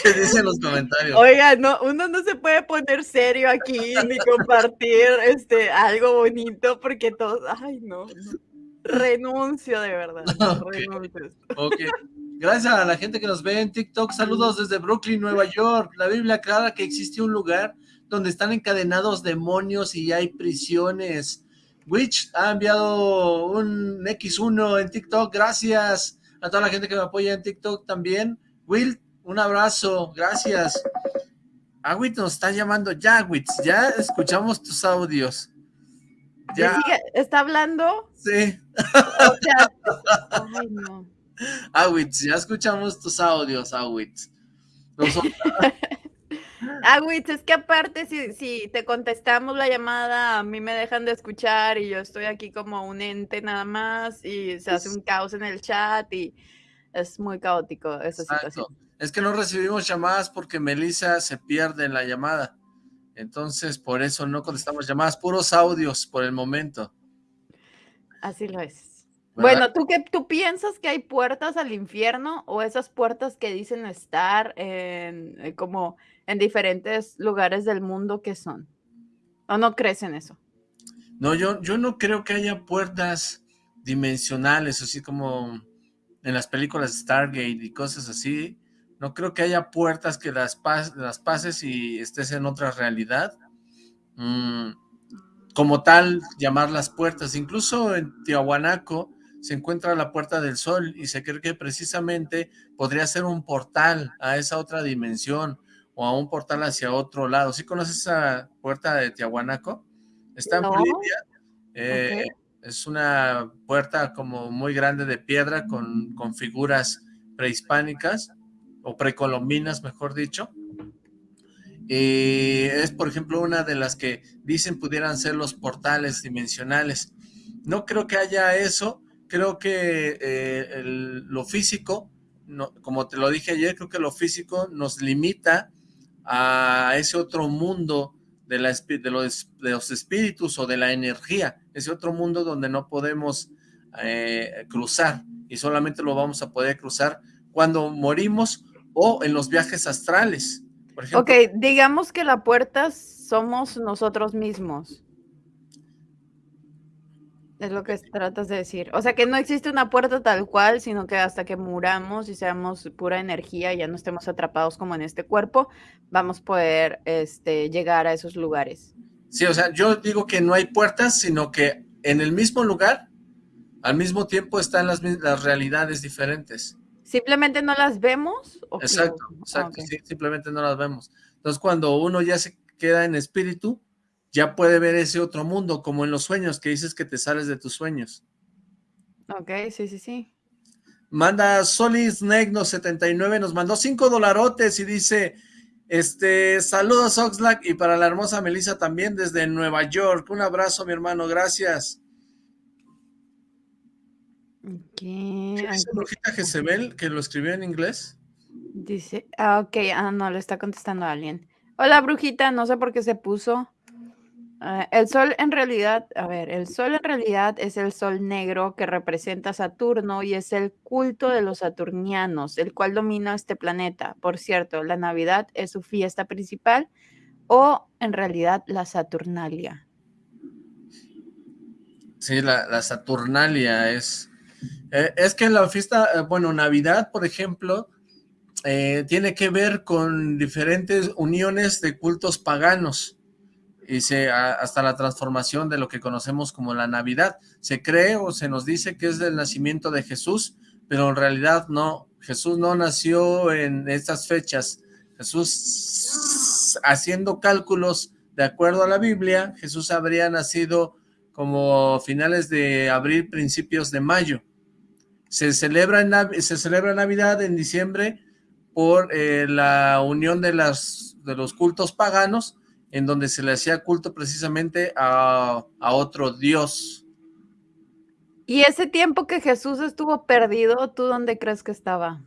¿Qué dicen los comentarios? Oiga, no, uno no se puede poner serio aquí ni compartir este algo bonito porque todos, ay no, no. renuncio de verdad, (laughs) Ok. renuncio. Ok. Gracias a la gente que nos ve en TikTok. Saludos desde Brooklyn, Nueva York. La Biblia aclara que existe un lugar donde están encadenados demonios y hay prisiones. Witch ha enviado un X1 en TikTok. Gracias a toda la gente que me apoya en TikTok también. Will, un abrazo. Gracias. Agüit nos está llamando. Ya, Witch, ya escuchamos tus audios. ¿Le Ya, sigue- ¿Está hablando? sí. O sea, (laughs) ay no. Awitz, ya escuchamos tus audios, Awitz. Nosotros- (laughs) Ah, es que aparte si, si te contestamos la llamada, a mí me dejan de escuchar y yo estoy aquí como un ente nada más y se hace un caos en el chat y es muy caótico esa situación. Exacto. Es que no recibimos llamadas porque Melissa se pierde en la llamada. Entonces, por eso no contestamos llamadas, puros audios por el momento. Así lo es. ¿verdad? Bueno, ¿tú qué tú piensas que hay puertas al infierno o esas puertas que dicen estar en eh, como en diferentes lugares del mundo que son? ¿O no crees en eso? No, yo, yo no creo que haya puertas dimensionales, así como en las películas Stargate y cosas así. No creo que haya puertas que las, pas- las pases y estés en otra realidad. Mm, como tal, llamar las puertas. Incluso en Tiahuanaco se encuentra la Puerta del Sol y se cree que precisamente podría ser un portal a esa otra dimensión o a un portal hacia otro lado. ¿Sí conoces esa puerta de Tiahuanaco? Está en. Bolivia. eh. Es una puerta como muy grande de piedra con, con figuras prehispánicas o precolombinas, mejor dicho. Y es, por ejemplo, una de las que dicen pudieran ser los portales dimensionales. No creo que haya eso, creo que eh, el- lo físico, no, como te lo dije ayer, creo que lo físico nos limita a ese otro mundo de, la, los, de los espíritus o de la energía, ese otro mundo donde no podemos eh, cruzar y solamente lo vamos a poder cruzar cuando morimos o en los viajes astrales. Por Ok, digamos que la puerta somos nosotros mismos. Es lo que tratas de decir. O sea, que no existe una puerta tal cual, sino que hasta que muramos y seamos pura energía y ya no estemos atrapados como en este cuerpo, vamos a poder este, llegar a esos lugares. Sí, o sea, yo digo que no hay puertas, sino que en el mismo lugar, al mismo tiempo están las, las realidades diferentes. ¿Simplemente no las vemos? ¿o? Exacto, Ah, exacto, sí, simplemente no las vemos. Entonces, cuando uno ya se queda en espíritu, ya puede ver ese otro mundo, como en los sueños, que dices que te sales de tus sueños. Ok, sí, sí, sí. Manda Solis Negno 79, nos mandó cinco dolarotes y dice, este, saludos Oxlack y para la hermosa Melissa también desde Nueva York. Un abrazo, mi hermano, gracias. Ok, ¿Qué dice Brujita Jezebel, que lo escribió en inglés? dice, ah, ok, ah, no, le está contestando a alguien. Hola, brujita, no sé por qué se puso. Ah, el sol en realidad, a ver, el sol en realidad es el sol negro que representa Saturno y es el culto de los saturnianos, el cual domina este planeta. Por cierto, la Navidad es su fiesta principal o en realidad la Saturnalia. Sí, la, la Saturnalia es... eh, es que la fiesta, eh, bueno, Navidad, por ejemplo, eh, tiene que ver con diferentes uniones de cultos paganos. Se, hasta la transformación de lo que conocemos como la Navidad. Se cree o se nos dice que es del nacimiento de Jesús, pero en realidad no. Jesús no nació en estas fechas. Jesús, haciendo cálculos de acuerdo a la Biblia, Jesús habría nacido como finales de abril, principios de mayo. Se celebra, se celebra Navidad en diciembre por eh, la unión de los cultos paganos, en donde se le hacía culto precisamente a, a otro dios. ¿Y ese tiempo que Jesús estuvo perdido, tú dónde crees que estaba?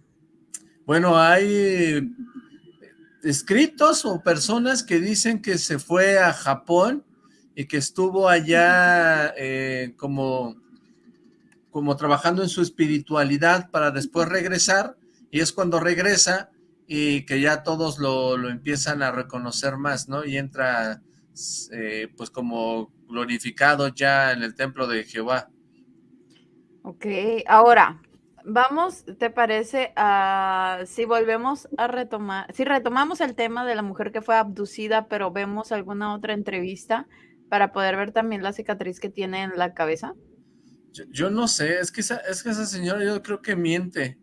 Bueno, hay escritos o personas que dicen que se fue a Japón y que estuvo allá eh, como, como trabajando en su espiritualidad para después regresar, y es cuando regresa y que ya todos lo, lo empiezan a reconocer más, ¿no? Y entra eh, pues como glorificado ya en el templo de Jehová. Ok, ahora, vamos, ¿te parece? a si volvemos a retomar, si retomamos el tema de la mujer que fue abducida, pero vemos alguna otra entrevista para poder ver también la cicatriz que tiene en la cabeza. Yo, no sé, es que, esa, es que esa señora yo creo que miente.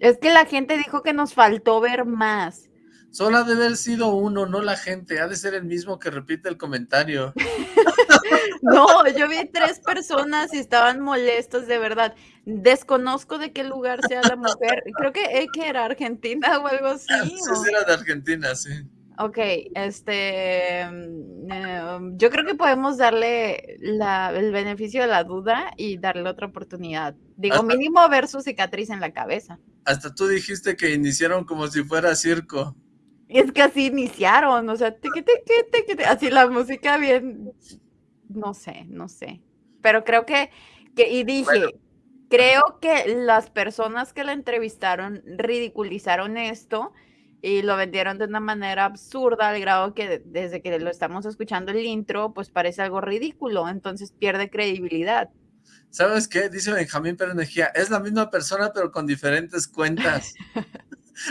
Es que la gente dijo que nos faltó ver más. Solo ha de haber sido uno, no la gente. Ha de ser el mismo que repite el comentario. (laughs) no, yo vi tres personas y estaban molestos de verdad. Desconozco de qué lugar sea la mujer. Creo que, que era Argentina o algo así. (laughs) Sí, era de Argentina, sí. Ok, este, mm, em, yo creo que podemos darle el beneficio de la duda y darle otra oportunidad. Digo, mínimo ver su cicatriz en la cabeza. Hasta tú dijiste que iniciaron como si fuera circo. Es que así iniciaron, o sea, así la música bien, no sé, no sé. Pero creo que, que y dije, creo que las personas que la entrevistaron ridiculizaron esto y lo vendieron de una manera absurda al grado que desde que lo estamos escuchando el intro, pues parece algo ridículo, entonces pierde credibilidad. ¿Sabes qué? Dice Benjamín Pérez es la misma persona pero con diferentes cuentas. (laughs)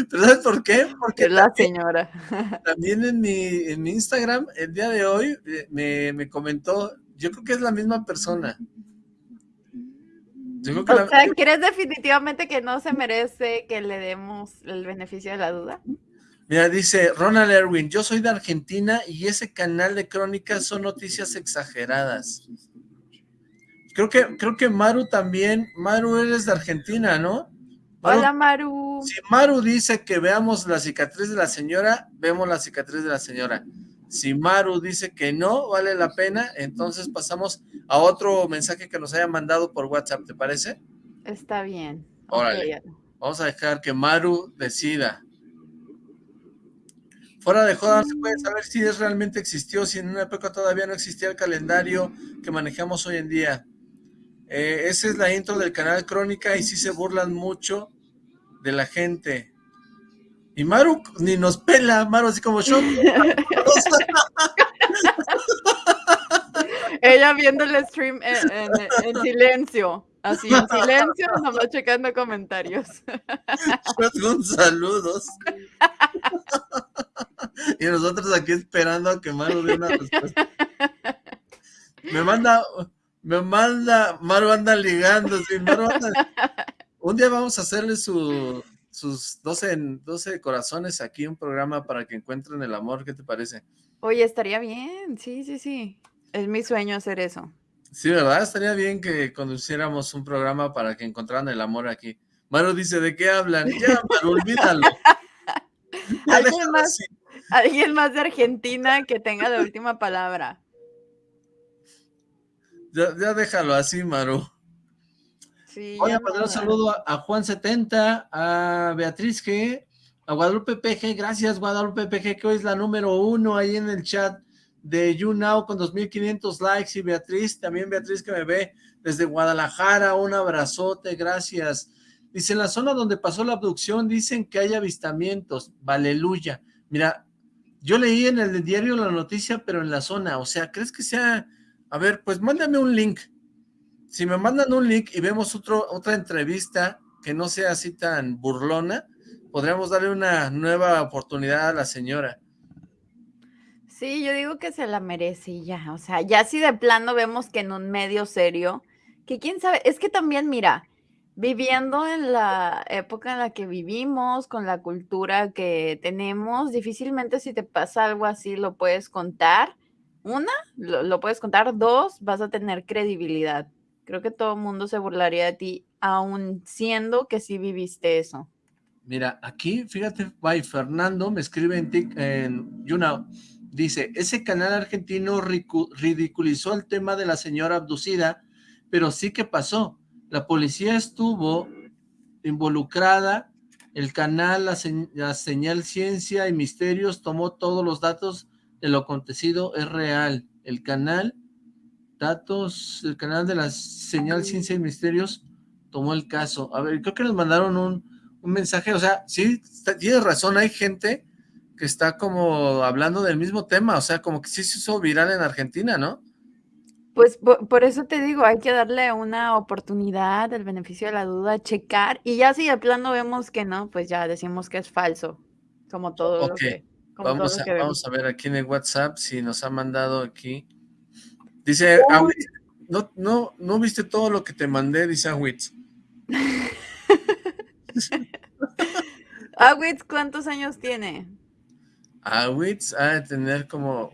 ¿Pero sabes por qué? Porque es la señora. (laughs) También en mi, en mi Instagram, el día de hoy, eh, me, me comentó, yo creo que es la misma persona. O sea, ¿crees definitivamente que no se merece que le demos el beneficio de la duda? Mira, dice Ronald Erwin, yo soy de Argentina y ese canal de crónicas son noticias exageradas. Creo que, creo que Maru también, Maru eres de Argentina, ¿no? Hola Maru. Si Maru dice que veamos la cicatriz de la señora, vemos la cicatriz de la señora. Si Maru dice que no vale la pena, entonces pasamos a otro mensaje que nos haya mandado por WhatsApp, ¿te parece? Está bien. Órale. Vamos a dejar que Maru decida. Fuera de joda, se puede saber si es realmente existió, si en una época todavía no existía el calendario que manejamos hoy en día. Eh, esa es la intro del canal Crónica y sí se burlan mucho de la gente. Y Maru ni nos pela, Maru así como yo. (laughs) Ella viendo el stream en, silencio, así en silencio, nomás checando comentarios. Con saludos. y nosotros aquí esperando a que Maru dé una respuesta. Me manda, me manda, Maru anda ligando, sí, Maru anda... Un día vamos a hacerle su, sus 12, 12 corazones aquí, un programa para que encuentren el amor, ¿qué te parece? Oye, estaría bien, sí, sí, sí. Es mi sueño hacer eso. Sí, ¿verdad? Estaría bien que conduciéramos un programa para que encontraran el amor aquí. Maru dice, ¿de qué hablan? Ya, Maru, olvídalo. (laughs) ¿Alguien, más, alguien más de Argentina que tenga la última palabra. Ya, ya déjalo así, Maru. Voy a mandar un saludo a, Juan70, a Beatriz G, a Guadalupe PG, gracias Guadalupe PG, que hoy es la número uno ahí en el chat de YouNow con 2500 likes y Beatriz, también Beatriz que me ve desde Guadalajara, un abrazote, gracias. Dice, en la zona donde pasó la abducción dicen que hay avistamientos, aleluya. Mira, yo leí en el diario la noticia, pero en la zona, o sea, ¿crees que sea? A ver, pues mándame un link, si me mandan un link y vemos otro, otra entrevista que no sea así tan burlona, podríamos darle una nueva oportunidad a la señora. Sí, yo digo que se la merece y ya. O sea, ya si de plano vemos que en un medio serio, que quién sabe, es que también, mira, viviendo en la época en la que vivimos, con la cultura que tenemos, difícilmente si te pasa algo así lo puedes contar. Una, lo, lo puedes contar. Dos, vas a tener credibilidad. Creo que todo el mundo se burlaría de ti, aun siendo que sí viviste eso. Mira, aquí, fíjate, by Fernando me escribe en, tic, en YouNow, dice, ese canal argentino ridiculizó el tema de la señora abducida, pero sí que pasó. La policía estuvo involucrada, el canal, la señal Ciencia y Misterios tomó todos los datos de lo acontecido, es real. El canal, datos, el canal de la señal Ciencia y Misterios tomó el caso. A ver, creo que nos mandaron un, un mensaje, o sea, sí, está- tienes razón, hay gente que está como hablando del mismo tema, o sea, como que sí se hizo viral en Argentina, ¿no? Pues por, por eso te digo, hay que darle una oportunidad, el beneficio de la duda, checar, y ya si de plano vemos que no, pues ya decimos que es falso, como todo lo Ok, que, como todo Vamos lo a, que vemos. vamos a ver aquí en el WhatsApp si nos ha mandado aquí. Dice, Awitz, no, no, no viste todo lo que te mandé, dice Awitz. Awitz, (laughs) ¿cuántos años tiene? Awitz ha de tener como,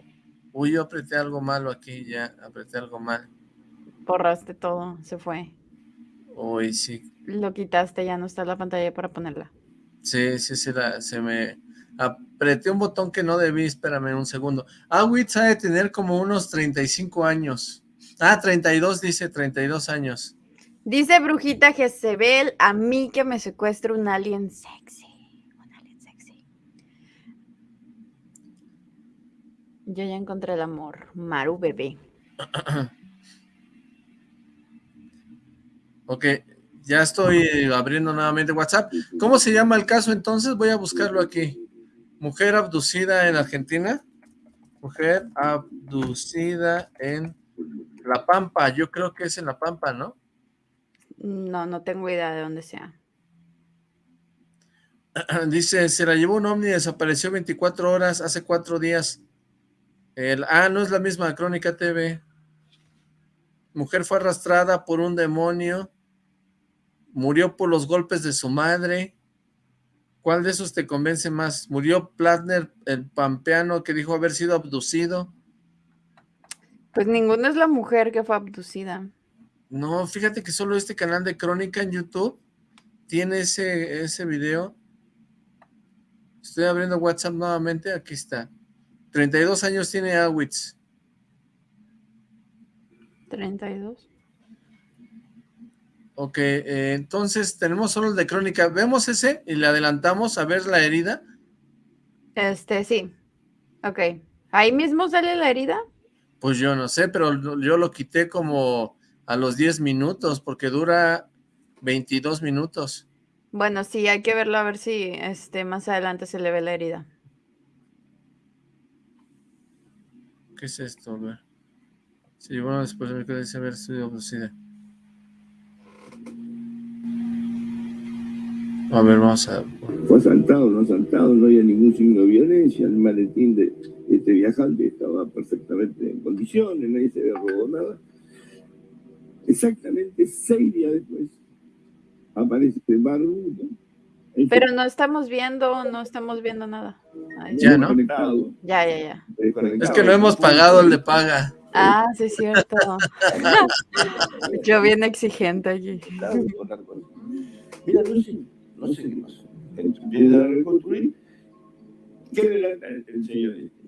uy, yo apreté algo malo aquí, ya, apreté algo mal. Borraste todo, se fue. Uy, sí, Lo quitaste, ya no está la pantalla para ponerla. sí, sí, se, la- se me, apreté un botón que no debí, espérame un segundo. Awitz ha de tener como unos 35 años. Ah, 32, dice, 32 años. Dice Brujita Jezebel, a mí que me secuestre un alien sexy. Un alien sexy. Yo ya encontré el amor. Maru bebé. (clears throat) Ok, ya estoy abriendo nuevamente WhatsApp. ¿Cómo se llama el caso entonces? Voy a buscarlo aquí. Mujer abducida en Argentina. Mujer abducida en La Pampa. Yo creo que es en La Pampa, ¿no? No, no tengo idea de dónde sea. (clears throat) Dice, se la llevó un ovni desapareció 24 horas hace cuatro días. El, ah, no es la misma Crónica TV. Mujer fue arrastrada por un demonio. Murió por los golpes de su madre. ¿Cuál de esos te convence más? ¿Murió Platner, el pampeano que dijo haber sido abducido? Pues ninguna es la mujer que fue abducida. No, fíjate que solo este canal de Crónica en YouTube tiene ese, ese video. Estoy abriendo WhatsApp nuevamente, aquí está. 32 años tiene Awitz. 32. Ok, eh, entonces tenemos solo el de Crónica. ¿Vemos ese y le adelantamos a ver la herida? Este, sí. Ok. ¿Ahí mismo sale la herida? Pues yo no sé, pero yo lo quité como a los 10 minutos porque dura 22 minutos. Bueno, sí, hay que verlo a ver si este, más adelante se le ve la herida. ¿Qué es esto? A ver. Sí, bueno, después me quedé sin haber sido A ver, vamos a... Fue asaltado, no asaltado, no había ningún signo de violencia, el maletín de este viajante estaba perfectamente en condiciones, nadie se había robado nada. Exactamente seis días después aparece Barbu, ¿no? Ahí Pero no estamos viendo, no estamos viendo nada. Ahí Ya. ¿no? Conectado, Ya, ya, ya. Es que no hemos pagado el de paga. Ah, sí, es cierto. (laughs) Yo bien exigente aquí. Mira, sé, no sé qué pasó. Empieza a reconstruir. ¿Qué relata el señor este?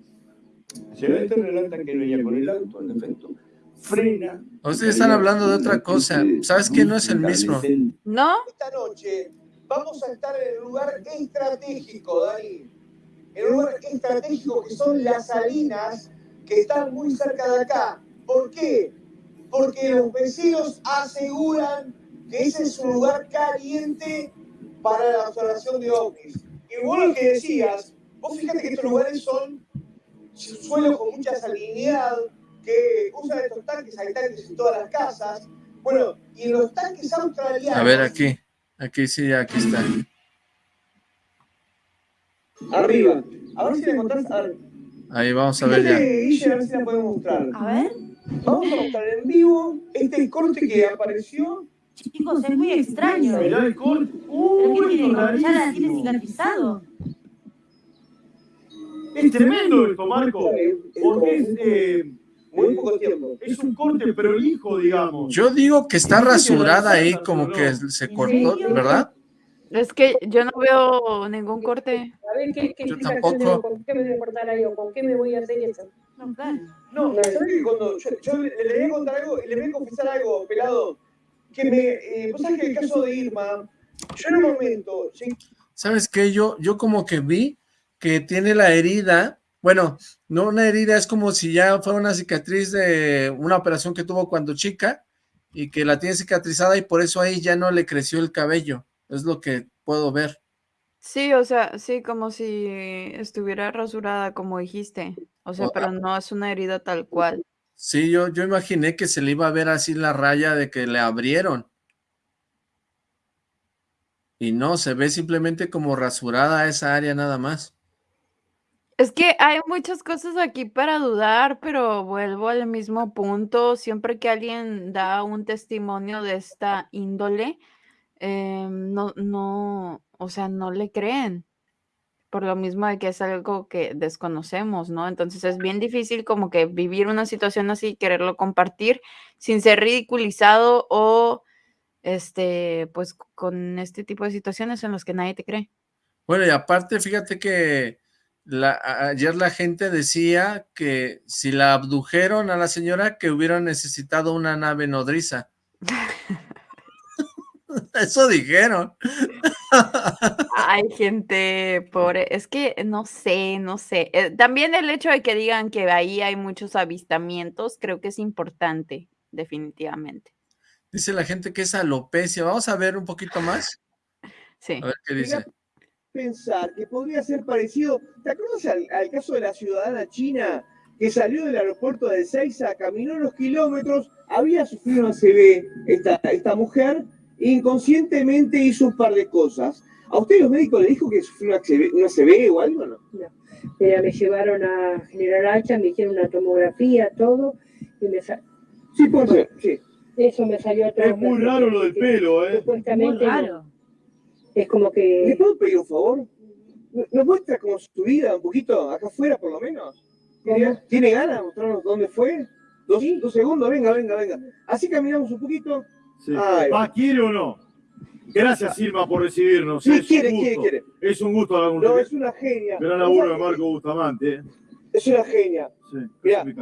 El señor este relata que venía con el auto, en efecto, frena. Ustedes están hablando de otra cosa. ¿Sabes qué? No es el mismo. ¿No? Esta noche vamos a estar en el lugar estratégico, Dani. En el lugar estratégico que son las salinas que están muy cerca de acá. ¿Por qué? Porque los vecinos aseguran que ese es un lugar caliente para la observación de ovnis. Y vos lo que decías, vos fíjate que estos lugares son suelos con mucha salinidad, que usan estos tanques, hay tanques en todas las casas. Bueno, y en los tanques australianos... A ver, aquí. Aquí sí, aquí está. Arriba. A ver si le encontrás. A ver. Ahí vamos a ver ya. Guille, a ver si la podemos mostrar. A ver, Vamos a mostrar en vivo este corte que apareció. Chicos, es muy extraño. Mirá el corte. ¿Pero Uy, qué tiene? ¿Ya la tiene cicatrizado? Es tremendo esto, Marco. Porque es, eh, muy poco tiempo. es un corte prolijo, digamos. Yo digo que está rasurada ahí, como que se cortó? ¿verdad? Es que yo no veo ningún corte. A ver, ¿qué, qué Yo tampoco. tengo? ¿Con qué me voy a cortar ahí o con qué me voy a hacer eso? No, claro. No, ¿sabes que cuando yo, yo le, le voy a contar algo y le voy a confesar algo, pelado? Que me. Eh, vos sabés que el caso de Irma, yo en un momento. sí, ¿Sabes qué? Yo, yo como que vi que tiene la herida, bueno, no una herida, es como si ya fuera una cicatriz de una operación que tuvo cuando chica y que la tiene cicatrizada y por eso ahí ya no le creció el cabello. Es lo que puedo ver. Sí, o sea, sí, como si estuviera rasurada, como dijiste. O sea, pero no es una herida tal cual. Sí, yo, yo imaginé que se le iba a ver así la raya de que le abrieron. Y no, se ve simplemente como rasurada esa área nada más. Es que hay muchas cosas aquí para dudar, pero vuelvo al mismo punto. Siempre que alguien da un testimonio de esta índole, em, no, no, o sea, no le creen. Por lo mismo de que es algo que desconocemos, ¿no? Entonces es bien difícil como que vivir una situación así, quererlo compartir sin ser ridiculizado o, este, pues con este tipo de situaciones en las que nadie te cree. Bueno, y aparte, fíjate que la, ayer la gente decía que si la abdujeron a la señora, que hubiera necesitado una nave nodriza. (laughs) (laughs) Eso dijeron. Hay gente pobre, es que no sé, no sé. Eh, también el hecho de que digan que ahí hay muchos avistamientos, creo que es importante, definitivamente. Dice la gente que es alopecia. Vamos a ver un poquito más. Sí. A ver qué dice. pensar que podría ser parecido. ¿Te acuerdas al, al caso de la ciudadana china que salió del aeropuerto de Ezeiza, caminó unos kilómetros, había sufrido una CB esta, esta mujer, inconscientemente hizo un par de cosas? ¿A usted los médicos le dijo que sufrió una CB o algo? No? Mira, me llevaron a General Hacha, me hicieron una tomografía, todo, y me Sí, puede ser, sí. eso me salió todo. Es muy raro lo del pelo, ¿eh? Muy Supuestamente no. raro. es como ¿Le que puedo pedir un favor? ¿Nos muestra como su vida un poquito, acá afuera por lo menos? ¿Tiene. ¿tiene ganas de mostrarnos dónde fue? Dos, Sí. dos segundos, venga, venga, venga. Así caminamos un poquito. Sí. Ay. ¿Va, quiere o no? Gracias, Irma, por recibirnos. Sí, es quiere, un quiere, gusto. quiere. Es un gusto hablar con No, es una genia. Gran laburo de Marco Bustamante. ¿eh? Es una genia. Sí, Mirá, me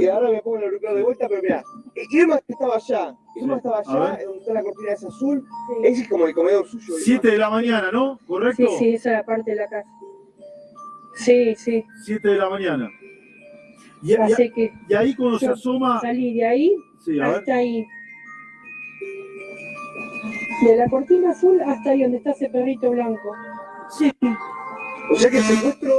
y ahora me pongo el auricular de vuelta, pero mirá. Irma estaba allá. Irma Sí. estaba allá, ver. donde está la cortina esa azul. sí, Ese es como el comedor suyo. Irma. Siete de la mañana, ¿no? ¿Correcto? sí, sí, esa es la parte de la casa. Sí, sí, Siete de la mañana. Y, y- así que y ahí cuando se asoma... salí de ahí Sí, a ver. hasta ahí. De la cortina azul hasta ahí donde está ese perrito blanco. Sí. O sea que el secuestro,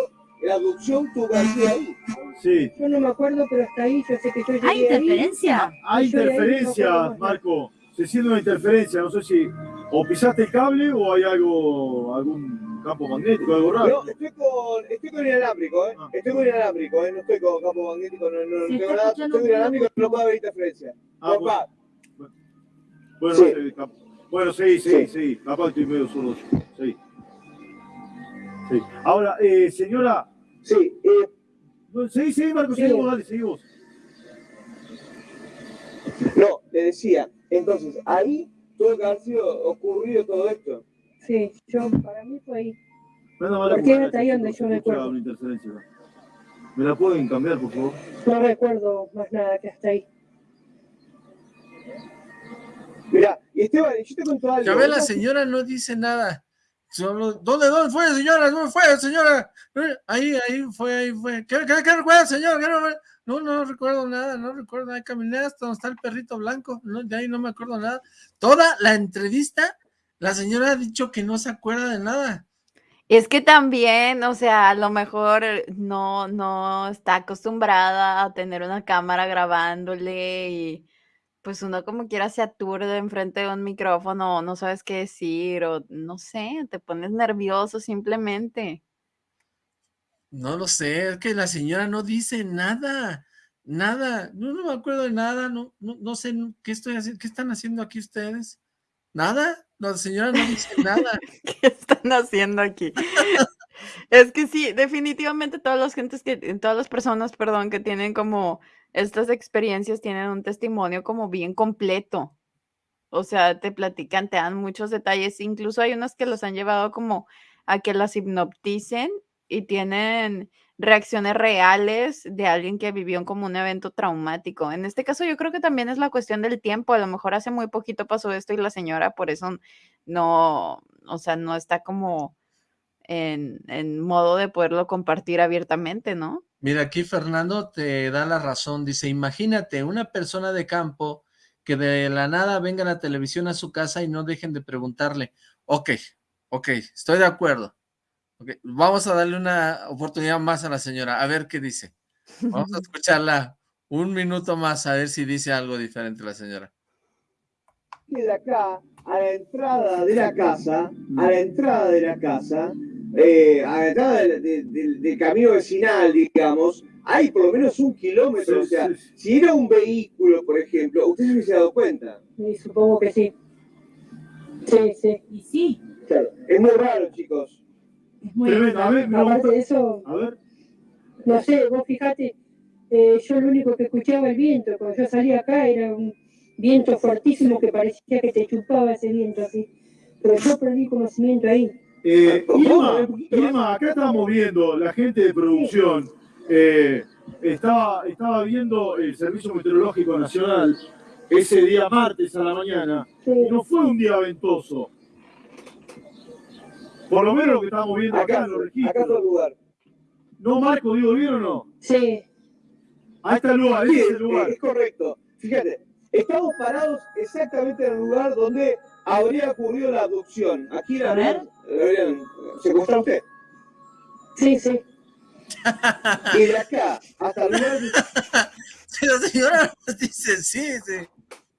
la abducción tuvo ahí. Sí. Yo no me acuerdo, pero hasta ahí yo sé que yo llegué ¿Hay ahí. interferencia? Hay ahí interferencia. Marco. Se siente una interferencia. No sé si o pisaste el cable o hay algo, algún campo magnético, algo raro. No, estoy con, estoy con inalámbrico, ¿eh? Ah. Estoy con inalámbrico, ¿eh? No estoy con campo magnético, no, no, tengo nada. Estoy con inalámbrico, no puede haber interferencia. Ah, No, bueno. va. Bueno, Sí. no sé, cap- bueno, sí, sí, Sí. sí. Capaz estoy medio solo. yo. Sí. Sí. Ahora, eh, señora. Sí, eh, Marco, Sí. seguimos, dale, seguimos. no, le decía. Entonces, ahí tuvo que haber sido ocurrido todo esto. Sí, yo, para mí fue ahí. Manda mala Porque era ahí donde yo recuerdo. una interferencia. ¿Me la pueden cambiar, por favor? No recuerdo más nada que hasta ahí. Mirá, y Esteban, yo te cuento algo. Ya ve, la señora no dice nada. Solo, ¿dónde, dónde fue, señora? ¿Dónde fue, señora? Ahí, ahí fue, ahí fue. ¿Qué, qué, qué recuerda, señor? ¿Qué no, no, no recuerdo nada, no recuerdo. Ahí caminé hasta donde está el perrito blanco. No, de ahí no me acuerdo nada. Toda la entrevista, la señora ha dicho que no se acuerda de nada. Es que también, o sea, a lo mejor no, no está acostumbrada a tener una cámara grabándole y pues uno como quiera se aturde enfrente de un micrófono, no sabes qué decir o no sé, te pones nervioso simplemente. No lo sé, es que la señora no dice nada, nada, no, no me acuerdo de nada, no, no, no sé qué estoy haciendo, qué están haciendo aquí ustedes. ¿Nada? La señora no dice (laughs) nada. ¿Qué están haciendo aquí? Es que sí, definitivamente todas las gentes que, todas las personas, perdón, que tienen como estas experiencias tienen un testimonio como bien completo. O sea, te platican, te dan muchos detalles. Incluso hay unas que los han llevado como a que las hipnoticen y tienen reacciones reales de alguien que vivió como un evento traumático. En este caso, yo creo que también es la cuestión del tiempo. A lo mejor hace muy poquito pasó esto y la señora por eso no, o sea, no está como en, en modo de poderlo compartir abiertamente, ¿no? Mira, aquí Fernando te da la razón. Dice, imagínate una persona de campo que de la nada venga la televisión a su casa y no dejen de preguntarle, ok, ok, estoy de acuerdo. Okay, vamos a darle una oportunidad más a la señora, a ver qué dice. Vamos a (laughs) escucharla un minuto más, a ver si dice algo diferente la señora. De acá, a la entrada de la casa, a la entrada de la casa, eh, a la entrada del, del- del camino vecinal, digamos, hay por lo menos un kilómetro. O sea, si era un vehículo, por ejemplo, usted se hubiese dado cuenta. Y supongo que sí. Sí, sí. Y sí, Claro, es muy raro, chicos. es muy Tremendo, a ver, me Aparte de eso, A ver, no sé, vos fijate, eh, yo lo único que escuchaba el viento, cuando yo salía acá era un viento fortísimo que parecía que te chupaba ese viento así. Pero yo perdí conocimiento ahí. Eh. Irma, Irma, acá estamos viendo, la gente de producción eh, estaba, estaba viendo el Servicio Meteorológico Nacional ese día martes a la mañana Sí. y no fue un día ventoso. Por lo menos lo que estamos viendo acá, Acá, en los acá fue el registros. lugar. ¿No, Marco, digo bien o no? Sí, Ahí está el lugar, Sí, ese es es, el lugar. es correcto. Fíjate, estamos parados exactamente en el lugar donde habría ocurrido la abducción. Aquí la A ver. a usted. sí, sí. (laughs) Y de acá hasta el lugar Sí, (laughs) la señora dice, sí, sí,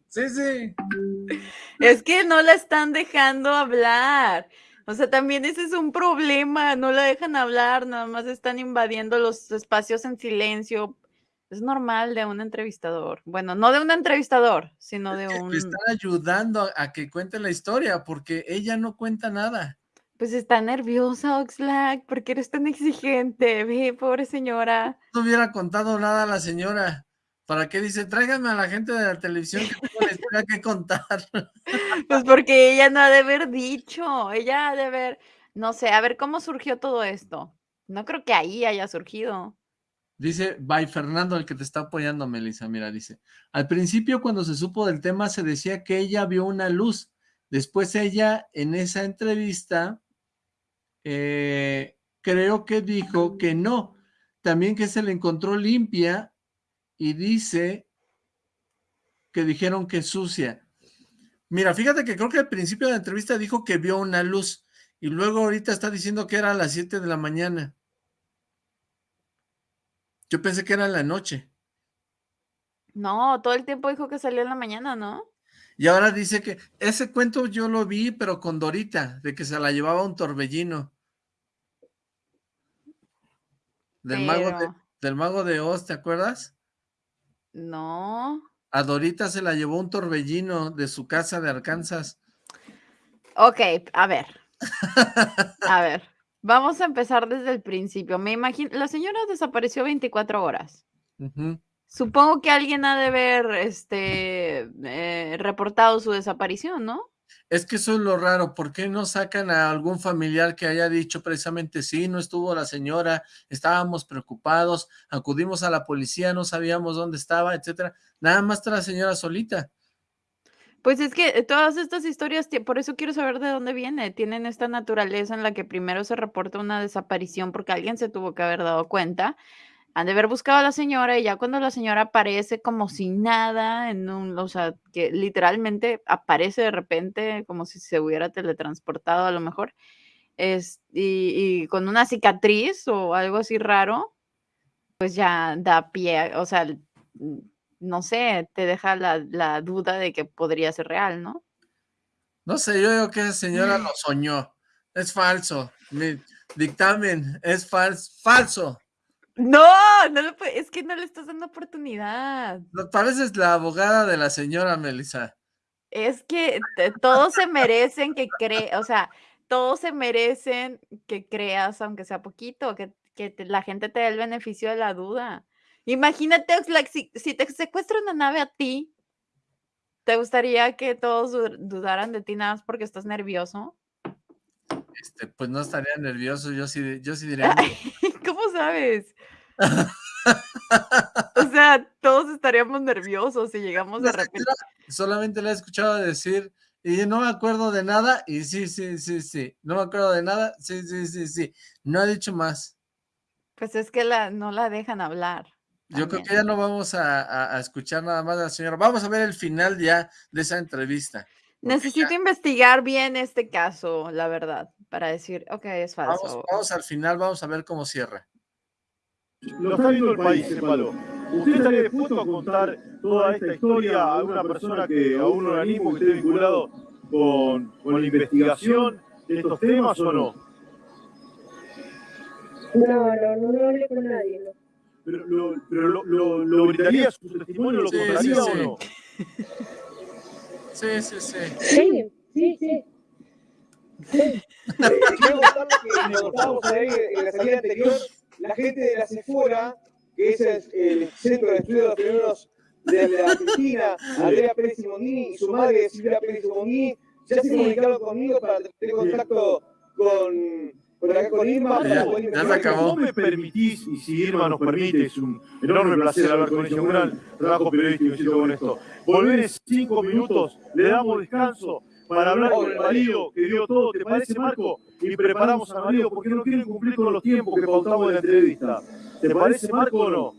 sí, sí. Es que no la están dejando hablar. O sea, también ese es un problema. No la dejan hablar, nada más están invadiendo los espacios en silencio. Es normal de un entrevistador. Bueno, no de un entrevistador, sino de un... le están ayudando a, que cuente la historia, porque ella no cuenta nada. Pues está nerviosa, Oxlack. ¿Por qué eres tan exigente? Ve, pobre señora. No hubiera contado nada a la señora. ¿Para qué dice? Tráiganme a la gente de la televisión que tengo la historia que contar. (laughs) Pues porque ella no ha de haber dicho. Ella ha de haber... No sé, a ver cómo surgió todo esto. No creo que ahí haya surgido. Dice, by Fernando, el que te está apoyando, Melissa, mira, dice, al principio cuando se supo del tema se decía que ella vio una luz, después ella en esa entrevista eh, creo que dijo que no, también que se le encontró limpia y dice que dijeron que sucia. Mira, fíjate que creo que al principio de la entrevista dijo que vio una luz y luego ahorita está diciendo que era a las 7 de la mañana. Yo pensé que era en la noche. No, todo el tiempo dijo que salió en la mañana, ¿no? Y ahora dice que ese cuento yo lo vi, pero con Dorita, de que se la llevaba un torbellino. Del mago de, del mago de Oz, ¿te acuerdas? No. A Dorita se la llevó un torbellino de su casa de Arkansas. Ok, a ver. A ver. Vamos a empezar desde el principio. Me imagino, la señora desapareció 24 horas. Supongo que alguien ha de haber este, eh, reportado su desaparición, ¿no? Es que eso es lo raro, ¿por qué no sacan a algún familiar que haya dicho precisamente, sí, no estuvo la señora, estábamos preocupados, acudimos a la policía, no sabíamos dónde estaba, etcétera? Nada más está la señora solita. Pues es que eh, todas estas historias, por eso quiero saber de dónde viene. Tienen esta naturaleza en la que primero se reporta una desaparición porque alguien se tuvo que haber dado cuenta. Han de haber buscado a la señora y ya cuando la señora aparece como si nada, en un, o sea, que literalmente aparece de repente como si se hubiera teletransportado a lo mejor, es, y, y con una cicatriz o algo así raro, pues ya da pie, o sea, no sé, te deja la, la duda de que podría ser real, ¿no? No sé, yo digo que esa señora lo (laughs) soñó, es falso. Mi- Dictamen, es fals- falso. No, no puede- es que no le estás dando oportunidad. No, Pareces la abogada de la señora Melissa. Es que todos se merecen que cre, o sea, todos se merecen que creas, aunque sea poquito, que, que te- la gente te dé el beneficio de la duda. Imagínate, Oxlack, si, si te secuestra una nave a ti, ¿te gustaría que todos du- dudaran de ti nada más porque estás nervioso? Este, pues no estaría nervioso, yo sí, yo sí diría, (laughs) ¿Cómo sabes? (laughs) O sea, todos estaríamos nerviosos si llegamos de repente. solamente le he escuchado decir, y no me acuerdo de nada, y sí, sí, sí, sí, no me acuerdo de nada, sí, sí, sí, sí, no ha dicho más. Pues es que la, no la dejan hablar. Yo creo que ya no vamos a, a- a escuchar nada más de la señora. Vamos a ver el final ya de esa entrevista. Necesito investigar bien este caso, la verdad, para decir, ok, es falso. vamos al final, vamos a ver cómo cierra. Lo está viendo el país, sépalo. ¿Usted estaría dispuesto a contar toda esta historia a alguna persona que, a un organismo que esté vinculado con, con la investigación de estos temas o no? No, no, no, no hablé con nadie, no. Pero, lo, pero lo, lo, lo brindaría su testimonio, lo Sí, sí, contaría sí. o no? Sí, sí, sí. Sí, sí, sí. Eh, quiero contarles que estábamos ahí en la salida anterior, la gente de la CEFORA, que es el, el Centro de Estudios de los Fenómenos de la Argentina, Andrea Pérez Simondini y su madre Silvia Pérez Simondini, ya se comunicaron conmigo para tener contacto con, con acá con Irma. Ya, se acabó. ¿No me permitís, y si Irma nos permite, es un enorme placer hablar con ella, un gran trabajo periodístico, insisto con esto. Volver en cinco minutos, le damos descanso para hablar con el marido que dio todo, ¿te parece, Marco? Y preparamos al marido porque no quieren cumplir con los tiempos que pautamos de la entrevista. ¿Te parece, Marco, o no?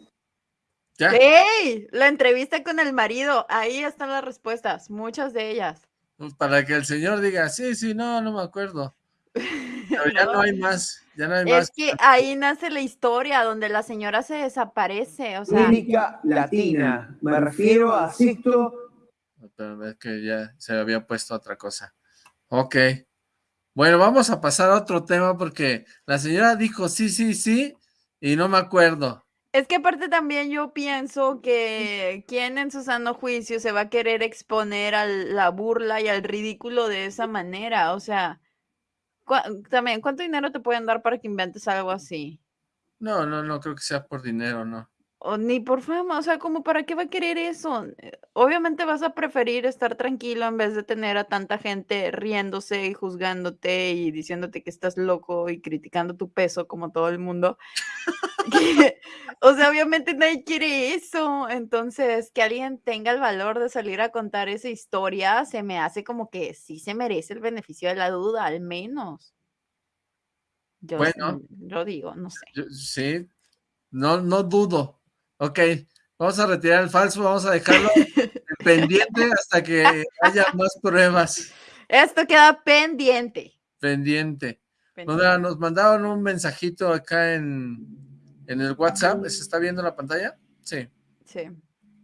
Ya. ¡Ey! La entrevista con el marido, ahí están las respuestas, muchas de ellas. Para que el señor diga, sí, sí, no, no me acuerdo. (laughs) Pero ya no hay más, ya no hay más. Es que ahí nace la historia donde la señora se desaparece, o sea, América Latina. Me refiero a Sixto Pero es que ya se había puesto otra cosa. Ok. Bueno, vamos a pasar a otro tema porque la señora dijo sí, sí, sí, y no me acuerdo. es que aparte también yo pienso que (laughs) quién en su sano juicio se va a querer exponer a la burla y al ridículo de esa manera, o sea, también, ¿cuánto dinero te pueden dar para que inventes algo así? No, no, no creo que sea por dinero, no. O ni por fama, o sea, como para qué va a querer eso. Eh, Obviamente vas a preferir estar tranquilo en vez de tener a tanta gente riéndose y juzgándote y diciéndote que estás loco y criticando tu peso como todo el mundo. (laughs) Que, o sea, obviamente nadie quiere eso. Entonces, que alguien tenga el valor de salir a contar esa historia, se me hace como que sí se merece el beneficio de la duda, al menos. Yo, Bueno. yo digo, no sé. Yo- sí, no, no dudo. Ok, vamos a retirar el falso, vamos a dejarlo (laughs) pendiente hasta que haya más pruebas. Esto queda pendiente. Pendiente. pendiente. Nos, nos mandaron un mensajito acá en, en el WhatsApp. ¿Se está viendo la pantalla? Sí. Sí.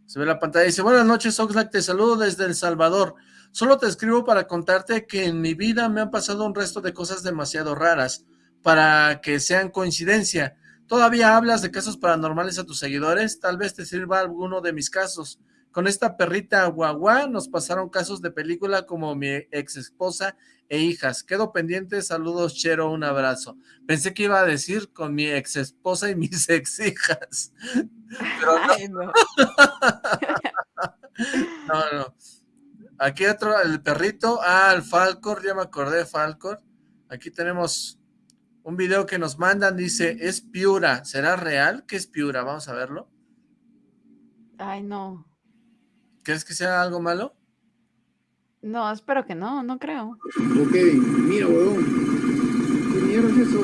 Se ve la pantalla. Dice, buenas noches, Oxlack, te saludo desde El Salvador. Solo te escribo para contarte que en mi vida me han pasado un resto de cosas demasiado raras para que sean coincidencia. ¿Todavía hablas de casos paranormales a tus seguidores? Tal vez te sirva alguno de mis casos. Con esta perrita guagua nos pasaron casos de película como mi ex esposa e hijas. Quedo pendiente, saludos, Chero, un abrazo. Pensé que iba a decir con mi ex esposa y (laughs) mis ex hijas. Pero no, Ay, no. (laughs) no, no. Aquí otro, el perrito. Ah, el Falcor, ya me acordé Falcor. Aquí tenemos un video que nos mandan, dice, es Piura. ¿Será real que es Piura? Vamos a verlo. Ay, no. ¿Crees que sea algo malo? No, espero que no, no creo. Ok, mira, huevón. ¿Qué mierda es eso?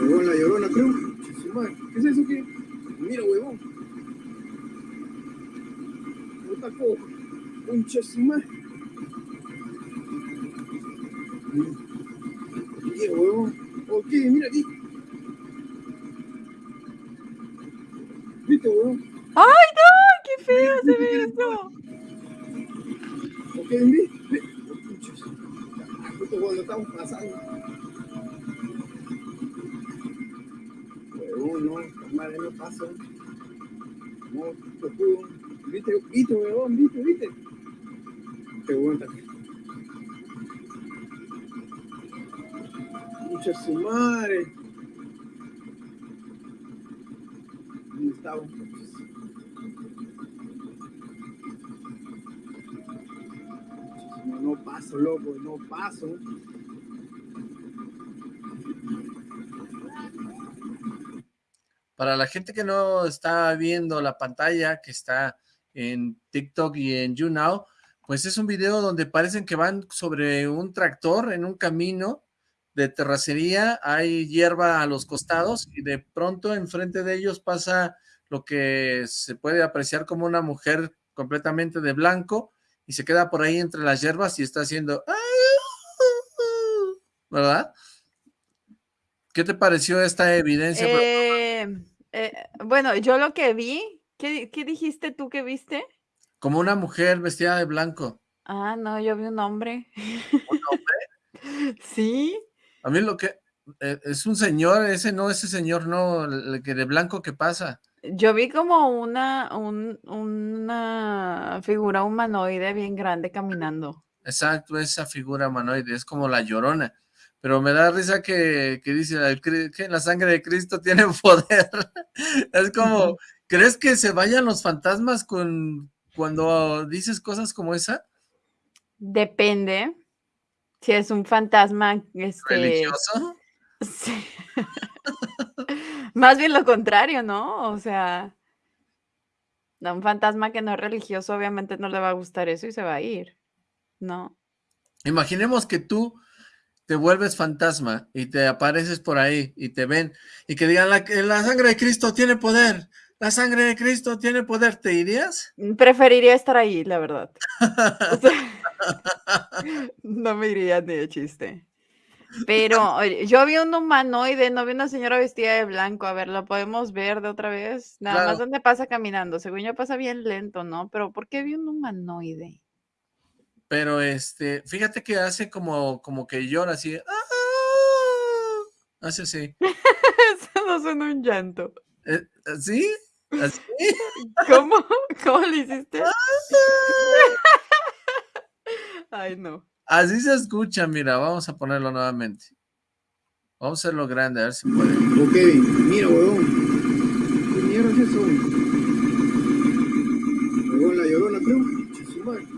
Huevón, la llorona, creo. ¿Qué es eso? ¿Qué? Mira, huevón. Coja. Concha su qué. Mira aquí. ¿Viste, weón? ¡Ay, no! ¡Qué feo se ve esto! ¿Por qué? Mira, mira. Oh, cuando estamos pasando. Weón, no, madre no pasa. No, tú, ¿Viste, viste, weón? ¿Viste, viste? Te weón también. Mucha su. No, no paso, loco, no paso. Para la gente que no está viendo la pantalla, que está en TikTok y en YouNow, pues es un video donde parecen que van sobre un tractor en un camino de terracería, hay hierba a los costados y de pronto enfrente de ellos pasa lo que se puede apreciar como una mujer completamente de blanco y se queda por ahí entre las hierbas y está haciendo... ¿Verdad? ¿Qué te pareció esta evidencia? Eh, eh, bueno, yo lo que vi, ¿qué, qué dijiste tú que viste? Como una mujer vestida de blanco. Ah, no, yo vi un hombre. ¿Un hombre? (laughs) Sí. A mí lo que... eh, es un señor, ese no, ese señor no, el que de blanco que pasa. Yo vi como una, un- una figura humanoide bien grande caminando. Exacto, esa figura humanoide, es como la llorona. Pero me da risa que, que dice "El cri- que la sangre de Cristo (laughs) tiene poder. Es como, ¿crees que se vayan los fantasmas con cuando dices cosas como esa? Depende. Si es un fantasma, este... ¿Religioso? (laughs) Sí. Más bien lo contrario, ¿no? O sea, a un fantasma que no es religioso, obviamente no le va a gustar eso y se va a ir, ¿no? Imaginemos que tú te vuelves fantasma y te apareces por ahí y te ven y que digan la, la sangre de Cristo tiene poder, la sangre de Cristo tiene poder, ¿te irías? Preferiría estar ahí, la verdad. O (laughs) sea, no me iría ni de chiste. Pero yo vi un humanoide, no vi una señora vestida de blanco. A ver, ¿la podemos ver de otra vez? Nada más dónde pasa caminando. Según yo pasa bien lento, ¿no? Pero ¿por qué vi un humanoide? Pero este, fíjate que hace como, como que llora así, ¡ah! hace así. (laughs) Eso no suena un llanto. Eh, ¿Sí? ¿Así? (laughs) ¿Cómo? ¿Cómo le hiciste? (laughs) Ay, no. Así se escucha, mira, vamos a ponerlo nuevamente. Vamos a hacerlo grande, a ver si puede. Ok, mira, huevón. ¿Qué mierda es eso? Huevón, la llorona, creo.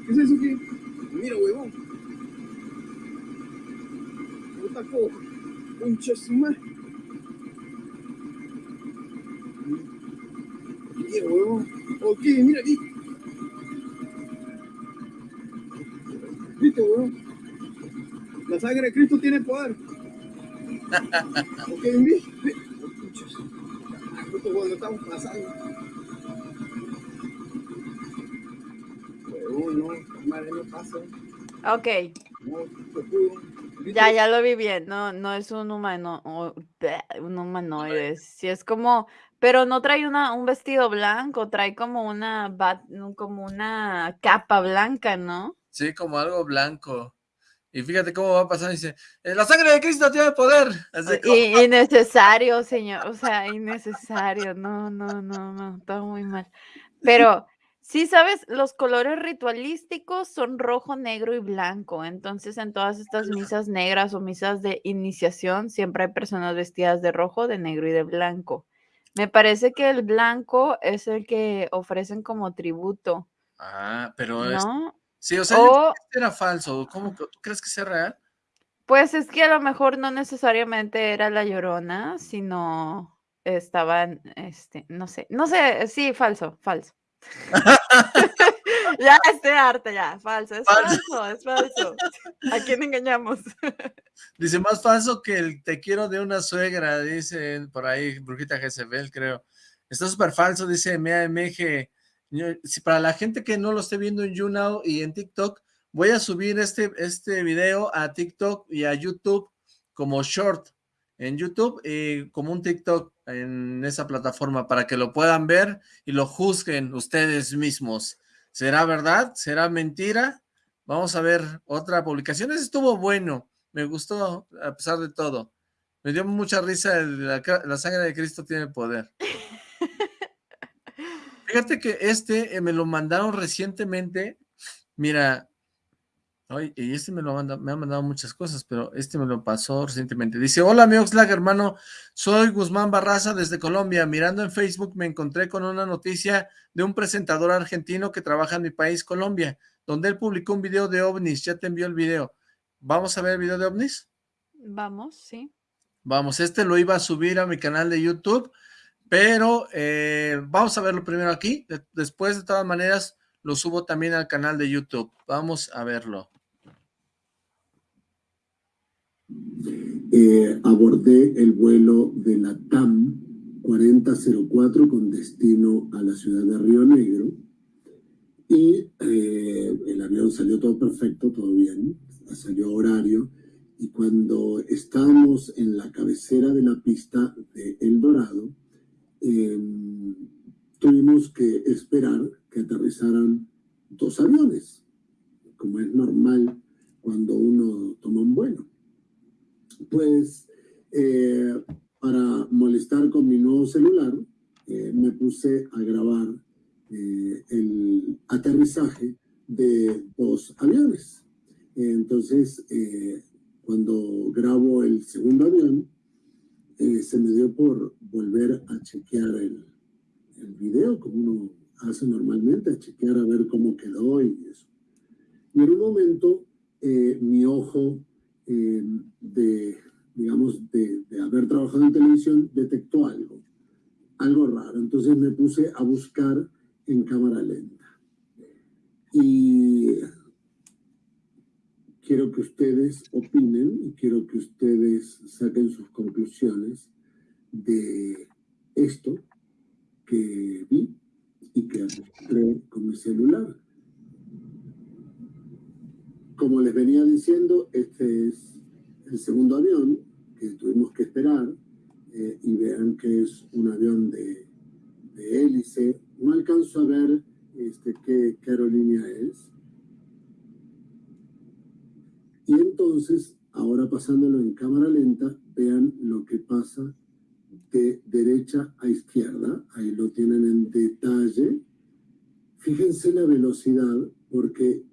¿Qué es eso que? Mira, huevón. Puta co. Concha su Mira, huevón. Ok, mira aquí. ¿Viste, huevón? La sangre de Cristo tiene poder. Ok, madre, Justo cuando estamos pasando. Huevón, no, madre, no pasa. Ok, Ya, ya lo vi bien. No, no es un humano, un humanoide. Sí es como, pero no trae una, un vestido blanco, trae como una, bat- como una capa blanca, ¿no? Sí, como algo blanco. Y fíjate cómo va pasando y dice, "Eh, la sangre de Cristo tiene poder. Así I- (laughs) innecesario, señor. O sea, innecesario. No, no, no, no. Todo muy mal. Pero sí, sabes, los colores ritualísticos son rojo, negro y blanco. Entonces, en todas estas misas negras o misas de iniciación, siempre hay personas vestidas de rojo, de negro y de blanco. Me parece que el blanco es el que ofrecen como tributo, Ah, pero es- ¿no? sí, o sea, yo O, creí que era falso. ¿Cómo que tú crees que sea real? pues es que a lo mejor no necesariamente era la Llorona, sino estaban, este, no sé, no sé, sí, falso, falso. (laughs) Ya estoy harta, ya, falso, es Falso. falso, es falso. ¿A quién engañamos? (laughs) Dice, más falso que el te quiero de una suegra, dice por ahí, Brujita Jezebel, creo. Está súper falso, dice MAMG. Si para la gente que no lo esté viendo en YouNow y en TikTok, voy a subir este, este video a TikTok y a YouTube como short en YouTube y como un TikTok en esa plataforma para que lo puedan ver y lo juzguen ustedes mismos. ¿Será verdad? ¿Será mentira? Vamos a ver otra publicación. Ese estuvo bueno. Me gustó a pesar de todo. Me dio mucha risa, el- la, ca- la sangre de Cristo tiene poder. (laughs) Fíjate que este eh, me lo mandaron recientemente. Mira, ay, y este me lo manda, me ha mandado muchas cosas, pero este me lo pasó recientemente. Dice, hola mi Oxlack, hermano, soy Guzmán Barraza desde Colombia. Mirando en Facebook me encontré con una noticia de un presentador argentino que trabaja en mi país, Colombia, donde él publicó un video de ovnis. Ya te envió el video. ¿Vamos a ver el video de ovnis? Vamos, sí. Vamos, este lo iba a subir a mi canal de YouTube, pero eh, vamos a verlo primero aquí. de- después, de todas maneras, lo subo también al canal de YouTube. Vamos a verlo. Eh, abordé el vuelo de la TAM 4004 con destino a la ciudad de Río Negro. Y eh, el avión salió todo perfecto, todo bien, salió horario. Y cuando estábamos en la cabecera de la pista de El Dorado, eh, tuvimos que esperar que aterrizaran dos aviones, como es normal cuando uno toma un vuelo pues eh, para molestar con mi nuevo celular, eh, me puse a grabar eh, el aterrizaje de dos aviones. entonces, eh, cuando grabo el segundo avión, eh, se me dio por volver a chequear el, el video, como uno hace normalmente, a chequear a ver cómo quedó y eso. Y en un momento, eh, mi ojo eh, de, digamos, de, de haber trabajado en televisión, detectó algo, algo raro. Entonces me puse a buscar en cámara lenta. Y quiero que ustedes opinen y quiero que ustedes saquen sus conclusiones de esto que vi y que registré con mi celular. Como les venía diciendo, este es el segundo avión que tuvimos que esperar eh, y vean que es un avión de, de hélice. No alcanzo a ver este, qué, qué aerolínea es. Y entonces, ahora pasándolo en cámara lenta, vean lo que pasa de derecha a izquierda. Ahí lo tienen en detalle. Fíjense la velocidad, porque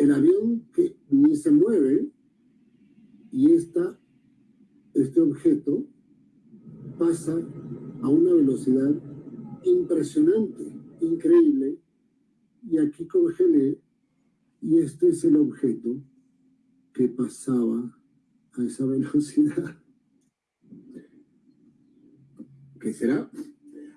el avión que ni se mueve y esta, este objeto pasa a una velocidad impresionante, increíble, y aquí congelé, y este es el objeto que pasaba a esa (laughs) velocidad. ¿Qué será?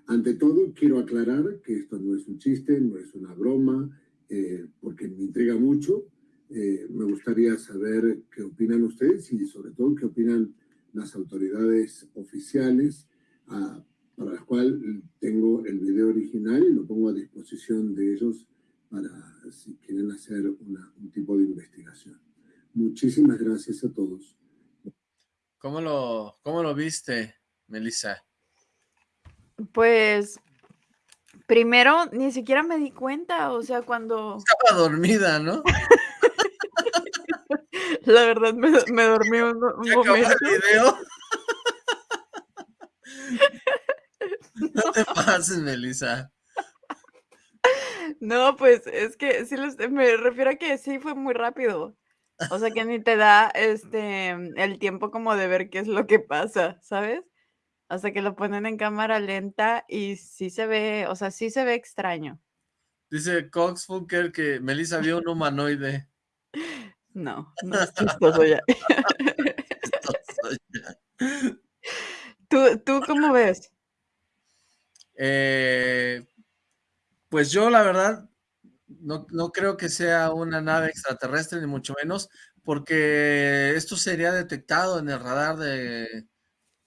Ante todo, quiero aclarar que esto no es un chiste, no es una broma, eh, porque me intriga mucho. Eh, me gustaría saber qué opinan ustedes y sobre todo qué opinan las autoridades oficiales, ah, para las cuales tengo el video original y lo pongo a disposición de ellos para si quieren hacer una- un tipo de investigación. Muchísimas gracias a todos. ¿Cómo lo, cómo lo viste, Melissa? Pues primero ni siquiera me di cuenta, o sea, cuando Estaba dormida, ¿no? la verdad me, (laughs) me dormí un, un Se acabó el momento. video. (laughs) (laughs) No te pases, Melissa. No, pues es que sí les- me refiero a que sí fue muy rápido. O sea, que ni te da este el tiempo como de ver qué es lo que pasa, ¿sabes? Hasta que lo ponen en cámara lenta y sí se ve, o sea, sí se ve extraño. Dice Cox Funker que Melissa vio un humanoide. (laughs) No, no es chistoso ya. (laughs) (laughs) Chistoso ya. ¿Tú, tú cómo ves? Eh, pues yo la verdad no, no creo que sea una nave extraterrestre ni mucho menos porque esto sería detectado en el radar de,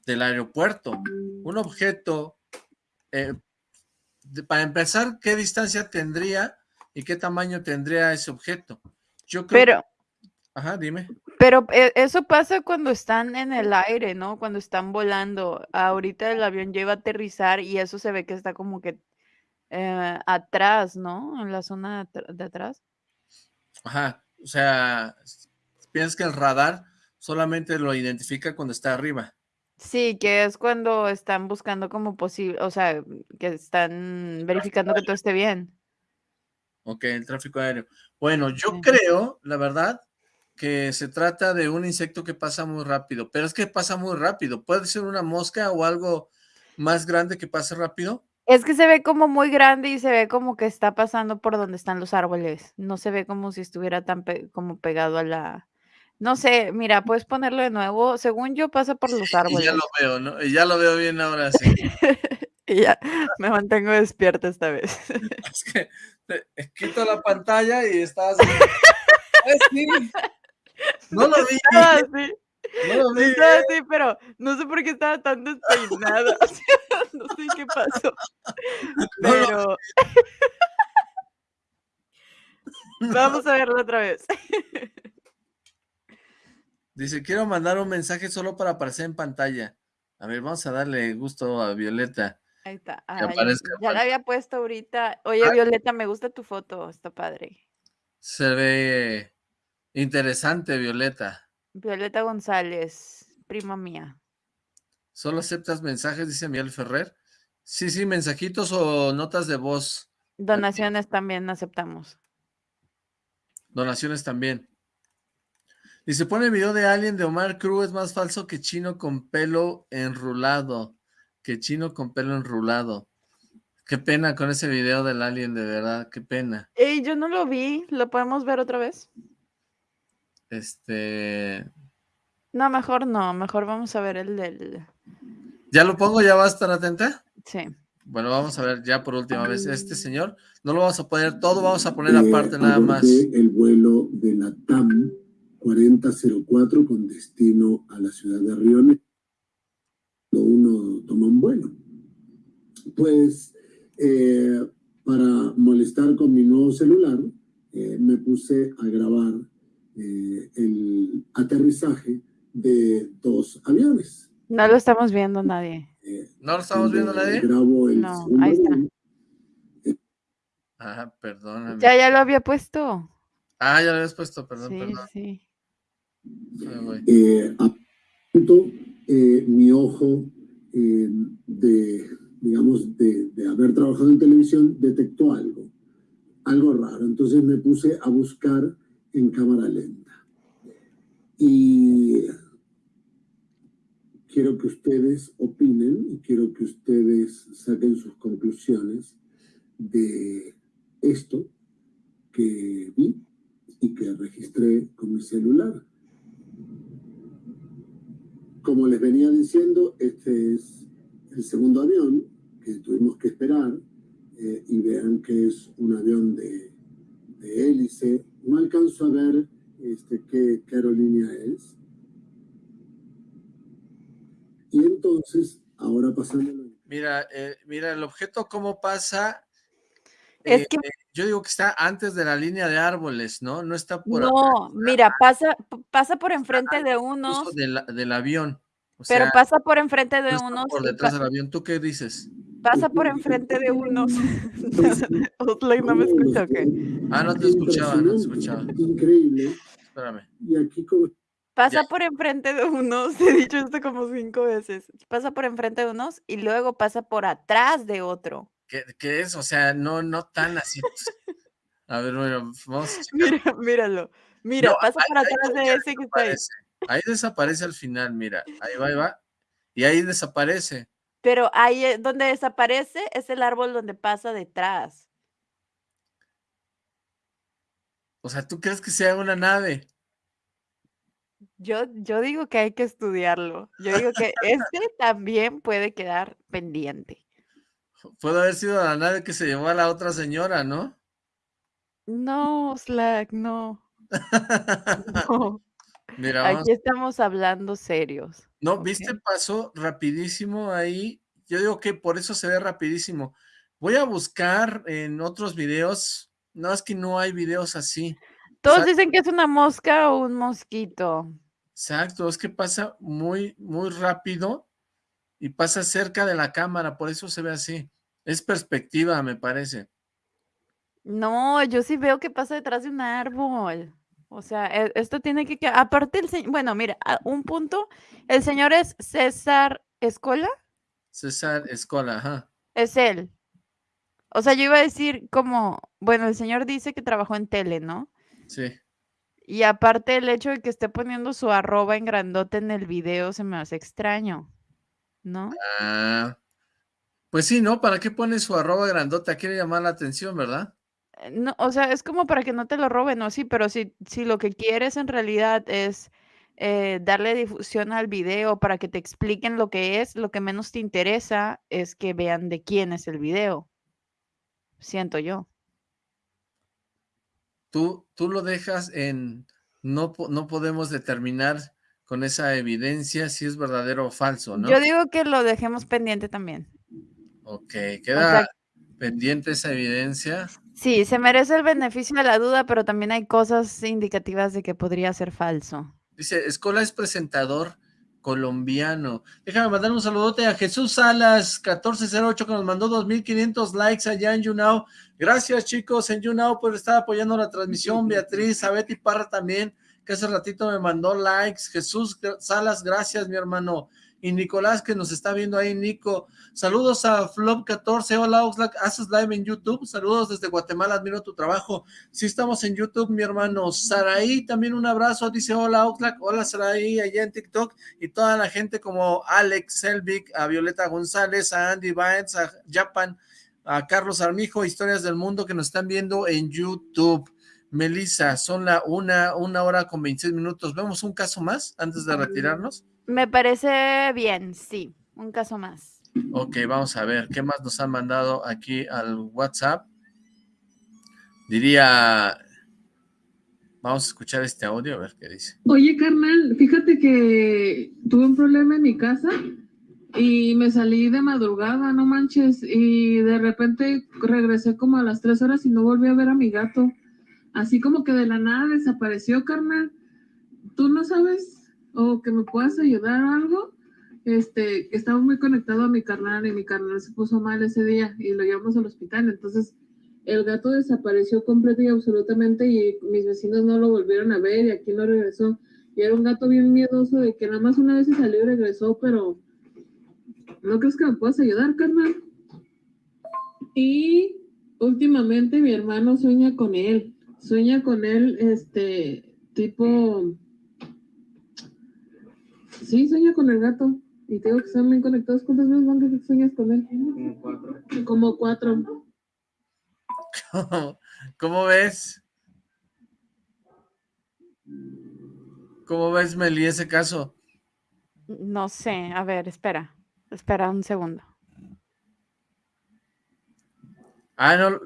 del aeropuerto. Un objeto, eh, de- para empezar, ¿qué distancia tendría y qué tamaño tendría ese objeto? Yo creo Pero, Ajá, dime. pero e- eso pasa cuando están en el aire, ¿no? Cuando están volando. Ahorita el avión iba a aterrizar y eso se ve que está como que eh, atrás, ¿no? En la zona de atr- de atrás. Ajá, o sea, piensas que el radar solamente lo identifica cuando está arriba. Sí, que es cuando están buscando como posible, o sea, que están verificando que todo esté bien. Ok, el tráfico aéreo. Bueno, yo Sí. creo, la verdad, que se trata de un insecto que pasa muy rápido, pero es que pasa muy rápido. ¿Puede ser una mosca o algo más grande que pase rápido? Es que se ve como muy grande y se ve como que está pasando por donde están los árboles. No se ve como si estuviera tan pe- como pegado a la... No sé, mira, puedes ponerlo de nuevo. Según yo, pasa por los (laughs) Y ya árboles. lo veo, ¿no? Y ya lo veo bien ahora sí. (laughs) Y ya, me mantengo despierta esta vez. (laughs) Es que eh, quito la pantalla y estás... ¡Ay, sí! No lo vi. Estaba así, No lo vi. estaba así, pero no sé por qué estaba tan despeinada. o sea, no sé qué pasó. No Pero vamos a verlo otra vez. Dice, quiero mandar un mensaje solo para aparecer en pantalla. A ver, vamos a darle gusto a Violeta. Ahí está. Ya, la había puesto ahorita. Oye, Ah. Violeta, me gusta tu foto, está padre. Se ve interesante, Violeta. Violeta González, prima mía. ¿Solo aceptas mensajes? Dice Miguel Ferrer. Sí, sí, mensajitos o notas de voz. Donaciones también aceptamos. Donaciones también. Dice, pone video de Alien de Omar Cruz, es más falso que chino con pelo enrulado. Que chino con pelo enrulado. Qué pena con ese video del Alien, de verdad, qué pena. Ey, yo no lo vi, ¿lo podemos ver otra vez? Este... No, mejor no, mejor vamos a ver el del... ¿Ya lo pongo? ¿Ya va a estar atenta? Sí. Bueno, vamos a ver ya por última vez. Este señor, no lo vamos a poner todo, vamos a poner aparte nada más. el vuelo de la TAM 4004 con destino a la ciudad de Río Negro. Cuando uno toma un vuelo. Pues eh, para molestar con mi nuevo celular, eh, me puse a grabar eh, el aterrizaje de dos aviones. No lo estamos viendo nadie. ¿No lo estamos viendo nadie? Grabo el No, ahí está. Ah, perdóname. Ya, ya lo había puesto. Ah, ya lo habías puesto, perdón, Sí, perdón. sí. Voy. eh, a punto eh, mi ojo eh, de, digamos, de, de haber trabajado en televisión detectó algo, algo raro. Entonces me puse a buscar en cámara lenta. Y quiero que ustedes opinen y quiero que ustedes saquen sus conclusiones de esto que vi y que registré con mi celular. Como les venía diciendo, este es el segundo avión que tuvimos que esperar eh, y vean que es un avión de, de hélice. No alcanzo a ver este, qué, qué aerolínea es. Y entonces, ahora pasando Mira, eh, mira el objeto cómo pasa. Es eh, que- yo digo que está antes de la línea de árboles, ¿no? No está por No, mira, pasa, pasa por enfrente de unos, del, del avión. O pero sea, pasa por enfrente de no unos, por detrás del avión. ¿Tú qué dices? pasa por enfrente de unos. (laughs) Oxlack no me escucha, ¿o qué? Ah, no te escuchaba, no te escuchaba. increíble. Espérame. Y aquí como Pasa por enfrente de unos, (laughs) he dicho esto como cinco veces. Pasa por enfrente de unos y luego pasa por atrás de otro. ¿Qué, qué es? O sea, no, no tan así. pues. A ver, bueno, vamos a. Mira, míralo. Mira, No, pasa ahí- ahí atrás de que ese que está ahí. desaparece. Ahí desaparece al final, mira. Ahí va, ahí va. Y ahí desaparece. Pero ahí donde desaparece es el árbol donde pasa detrás. O sea, ¿tú crees que sea una nave? Yo, yo digo que hay que estudiarlo. Yo digo que (laughs) este también puede quedar pendiente. Puede haber sido la nave que se llevó a la otra señora, ¿no? No, Slack, no. (laughs) No. Mira, vamos. Aquí estamos hablando serios. No, viste, pasó rapidísimo ahí. Yo digo que por eso se ve rapidísimo. Voy a buscar en otros videos. No, es que no hay videos así. Todos dicen que es una mosca o un mosquito. exacto, es que pasa muy, muy rápido y pasa cerca de la cámara, por eso se ve así. Es perspectiva, me parece. No, yo sí veo que pasa detrás de un árbol. O sea, e- esto tiene que quedar. Aparte, el señor. Bueno, mira, un punto. El señor es César Escola. César Escola, ajá. Es él. O sea, yo iba a decir como. Bueno, el señor dice que trabajó en tele, ¿no? Sí. Y aparte, el hecho de que esté poniendo su arroba en grandote en el video se me hace extraño. ¿No? Ah, pues sí, ¿no? ¿Para qué pone su arroba grandota? Quiere llamar la atención, ¿verdad? Eh, No, o sea, es como para que no te lo roben, ¿no? Sí, pero si, si lo que quieres en realidad es eh, darle difusión al video para que te expliquen lo que es, lo que menos te interesa es que vean de quién es el video. Siento yo. Tú, tú lo dejas en... No, no podemos determinar con esa evidencia si es verdadero o falso, ¿no? Yo digo que lo dejemos pendiente también. Ok, queda sea- pendiente esa evidencia. Sí, se merece el beneficio de la duda, pero también hay cosas indicativas de que podría ser falso. Dice, Escola es presentador colombiano. Déjame mandar un saludote a Jesús Salas, 1408, que nos mandó 2.500 likes allá en YouNow. Gracias, chicos, en YouNow por estar apoyando la transmisión. (laughs) Beatriz, a Betty Parra también, que hace ratito me mandó likes. Jesús Salas, gracias, mi hermano. Y Nicolás, que nos está viendo ahí, Nico. Saludos a Flop14. Hola, Oxlack. ¿Haces live en YouTube? Saludos desde Guatemala. Admiro tu trabajo. Sí, estamos en YouTube, mi hermano. Saraí, también un abrazo. Dice, hola, Oxlack. Hola, Saraí, allá en TikTok. Y toda la gente como Alex Selvig, a Violeta González, a Andy Vines, a Japan, a Carlos Armijo, Historias del Mundo, que nos están viendo en YouTube. Melissa, son la una, una hora con 26 minutos. ¿Vemos un caso más antes de retirarnos? Me parece bien, sí. Un caso más. Ok, vamos a ver, ¿qué más nos han mandado aquí al WhatsApp? Diría, vamos a escuchar este audio, a ver qué dice. Oye, carnal, fíjate que tuve un problema en mi casa y me salí de madrugada, no manches, y de repente regresé como a las tres horas y no volví a ver a mi gato. Así como que de la nada desapareció, carnal. ¿Tú no sabes o que me puedas ayudar o algo? Este, estaba muy conectado a mi carnal y mi carnal se puso mal ese día y lo llevamos al hospital. Entonces, el gato desapareció completo y absolutamente y mis vecinos no lo volvieron a ver y aquí no regresó. Y era un gato bien miedoso de que nada más una vez se salió y regresó, pero ¿no crees que me puedas ayudar, carnal? Y últimamente mi hermano sueña con él. Sueña con él, este, tipo... Sí, sueña con el gato. Y te digo que están bien conectados. ¿Cuántas veces van que sueñas con él? Como cuatro. Como cuatro. ¿Cómo ves? ¿Cómo ves, Meli, ese caso? No sé, a ver, espera. Espera un segundo. Ah, no,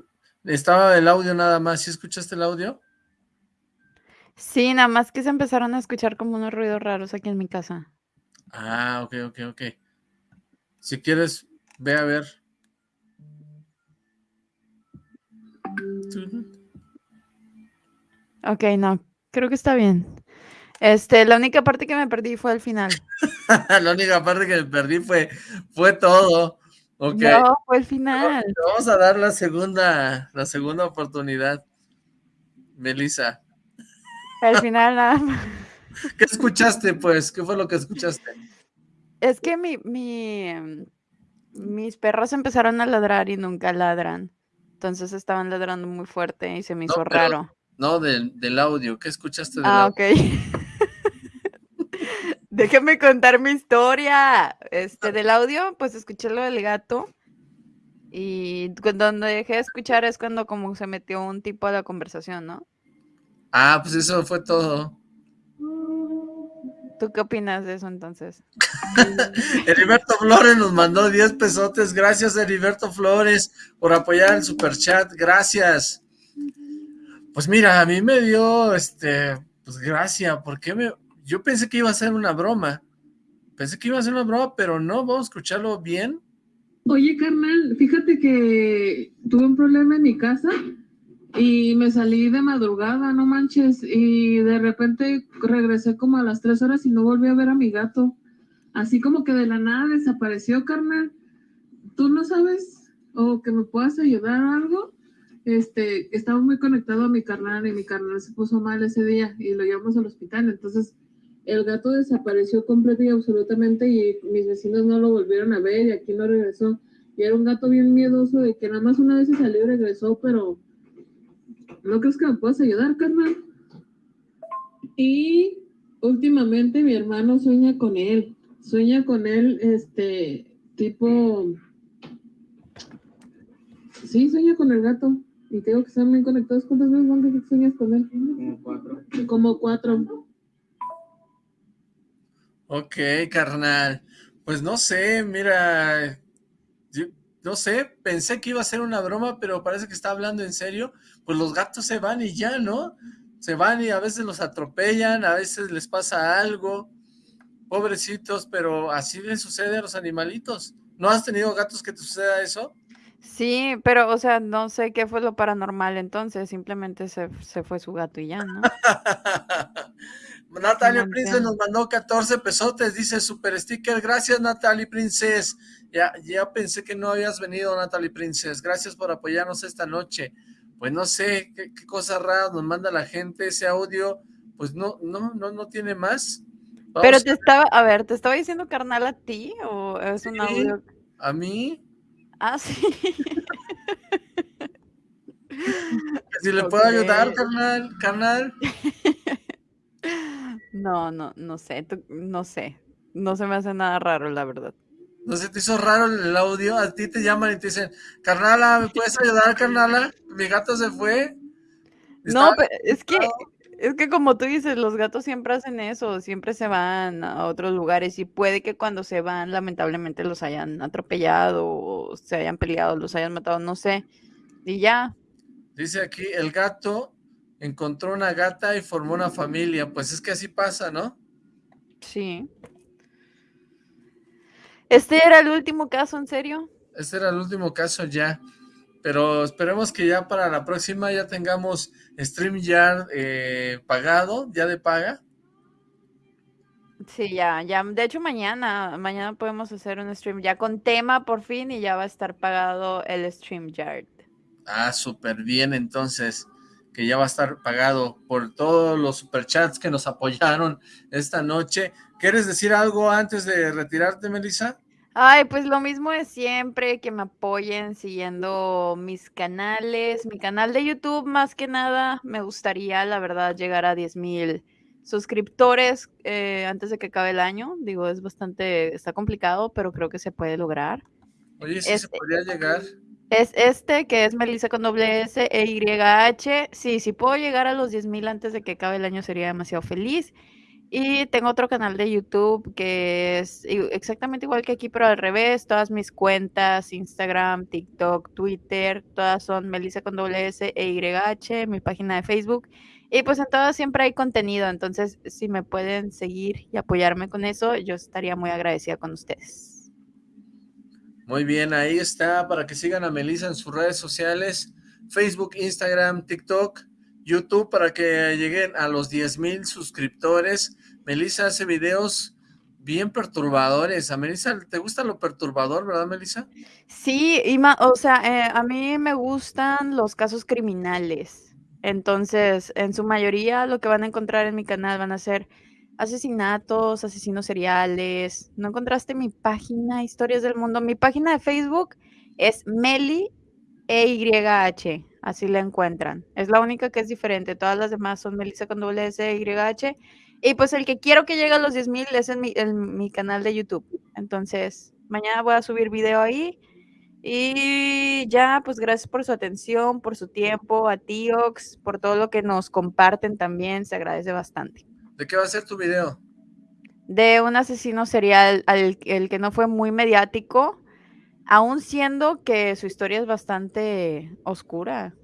estaba el audio nada más. ¿Sí escuchaste el audio? Sí, nada más que se empezaron a escuchar como unos ruidos raros aquí en mi casa. Ah, ok, ok, ok. Si quieres, ve a ver. Ok, no, creo que está bien. Este, la única parte que me perdí fue al final. (laughs) La única parte que me perdí fue, fue todo. Ok. No, fue el final. Vamos a dar la segunda, la segunda oportunidad. Melissa. Al final nada más. ¿Qué escuchaste, pues? ¿Qué fue lo que escuchaste? Es que mi, mi, em, mis perros empezaron a ladrar y nunca ladran. Entonces estaban ladrando muy fuerte y se me hizo pero- raro. No, del, del audio. ¿Qué escuchaste del Ah, audio? ok. (laughs) Déjame contar mi historia. Este, del audio, pues escuché lo del gato. Y cu- donde dejé de escuchar es cuando como se metió un tipo a la conversación, ¿no? Ah, pues eso fue todo. ¿Tú qué opinas de eso entonces? (laughs) Heriberto Flores nos mandó 10 pesotes. Gracias, Heriberto Flores, por apoyar el superchat. Gracias. Pues mira, a mí me dio, este, pues gracia, porque me, yo pensé que iba a ser una broma. Pensé que iba a ser una broma, pero no, vamos a escucharlo bien. Oye, carnal, fíjate que tuve un problema en mi casa y me salí de madrugada, no manches, y de repente regresé como a las tres horas y no volví a ver a mi gato. Así como que de la nada desapareció, carnal. ¿Tú no sabes o que me puedas ayudar o algo? este, estaba muy conectado a mi carnal y mi carnal se puso mal ese día y lo llevamos al hospital. Entonces, el gato desapareció completo y absolutamente y mis vecinos no lo volvieron a ver y aquí no regresó. Y era un gato bien miedoso de que nada más una vez se salió y regresó, pero ¿no crees que me puedas ayudar, carnal? Y últimamente mi hermano sueña con él. Sueña con él, este, tipo... Sí, sueña con el gato. Y tengo que estar bien conectados. ¿Cuántas veces van que sueñas con él? Como cuatro. Como cuatro. Ok, carnal. Pues no sé, mira, yo- no sé, pensé que iba a ser una broma, pero parece que está hablando en serio. Pues los gatos se van y ya, ¿no? Se van y a veces los atropellan, a veces les pasa algo. Pobrecitos, pero así les sucede a los animalitos. ¿No has tenido gatos que te suceda eso? Sí, pero, o sea, no sé qué fue lo paranormal entonces, simplemente se, se fue su gato y ya, ¿no? (laughs) Natalia No entiendo. nos mandó 14 pesotes, dice super sticker. Gracias, Natalie Princess. Ya, ya pensé que no habías venido, Natalie Princess. Gracias por apoyarnos esta noche. Pues no sé qué, qué cosas raras nos manda la gente. Ese audio, pues no, no, no, no tiene más. Vamos Pero te estaba, a ver, ¿te estaba diciendo carnal a ti o es un Sí. audio? a mí, Ah, sí. (laughs) si le puedo ayudar, carnal, carnal. (laughs) No, no, no sé, no sé. No se me hace nada raro, la verdad. ¿No se te hizo raro el audio? A ti te llaman y te dicen, carnala, ¿me puedes ayudar, carnala? Mi gato se fue. No, pero es que, es que como tú dices, los gatos siempre hacen eso, siempre se van a otros lugares y puede que cuando se van, lamentablemente los hayan atropellado o se hayan peleado, los hayan matado, no sé. Y ya, Dice aquí, el gato encontró una gata y formó una familia. Pues es que así pasa, ¿no? sí. Este era el último caso, ¿en serio? Este era el último caso ya. Pero esperemos que ya para la próxima ya tengamos StreamYard eh, pagado, ya de paga. Sí, ya, ya. De hecho, mañana, mañana podemos hacer un stream ya con tema por fin y ya va a estar pagado el StreamYard. Ah, súper bien, entonces, que ya va a estar pagado por todos los superchats que nos apoyaron esta noche. ¿Quieres decir algo antes de retirarte, Melissa? Ay, pues lo mismo de siempre, que me apoyen siguiendo mis canales, mi canal de YouTube más que nada. Me gustaría, la verdad, llegar a 10 mil suscriptores eh, antes de que acabe el año. Digo, es bastante, está complicado, pero creo que se puede lograr. Oye, sí se Este- podría llegar. Es este, que es Melissa con doble S e Y H. Sí, si puedo llegar a los 10 mil antes de que acabe el año sería demasiado feliz. Y tengo otro canal de YouTube que es exactamente igual que aquí, pero al revés. Todas mis cuentas, Instagram, TikTok, Twitter, todas son Melissa con doble S e Y H, mi página de Facebook. Y pues en todas siempre hay contenido. Entonces, si me pueden seguir y apoyarme con eso, yo estaría muy agradecida con ustedes. Muy bien, ahí está, para que sigan a Melissa en sus redes sociales, Facebook, Instagram, TikTok, YouTube, para que lleguen a los 10 mil suscriptores. Melissa hace videos bien perturbadores. A Melissa, ¿te gusta lo perturbador, verdad, Melissa? Sí, y ma- o sea, eh, a mí me gustan los casos criminales. Entonces, en su mayoría lo que van a encontrar en mi canal van a ser asesinatos, asesinos seriales. ¿No encontraste mi página Historias del Mundo? Mi página de Facebook es Meli EYH, así la encuentran. Es la única que es diferente. Todas las demás son Melissa con doble S E YH. Y pues el que quiero que llegue a los 10.000 es en mi, en mi canal de YouTube. Entonces, mañana voy a subir video ahí. Y ya, pues gracias por su atención, por su tiempo, a Tiox, por todo lo que nos comparten también, se agradece bastante. ¿De qué va a ser tu video? De un asesino serial al el que no fue muy mediático, aún siendo que su historia es bastante oscura.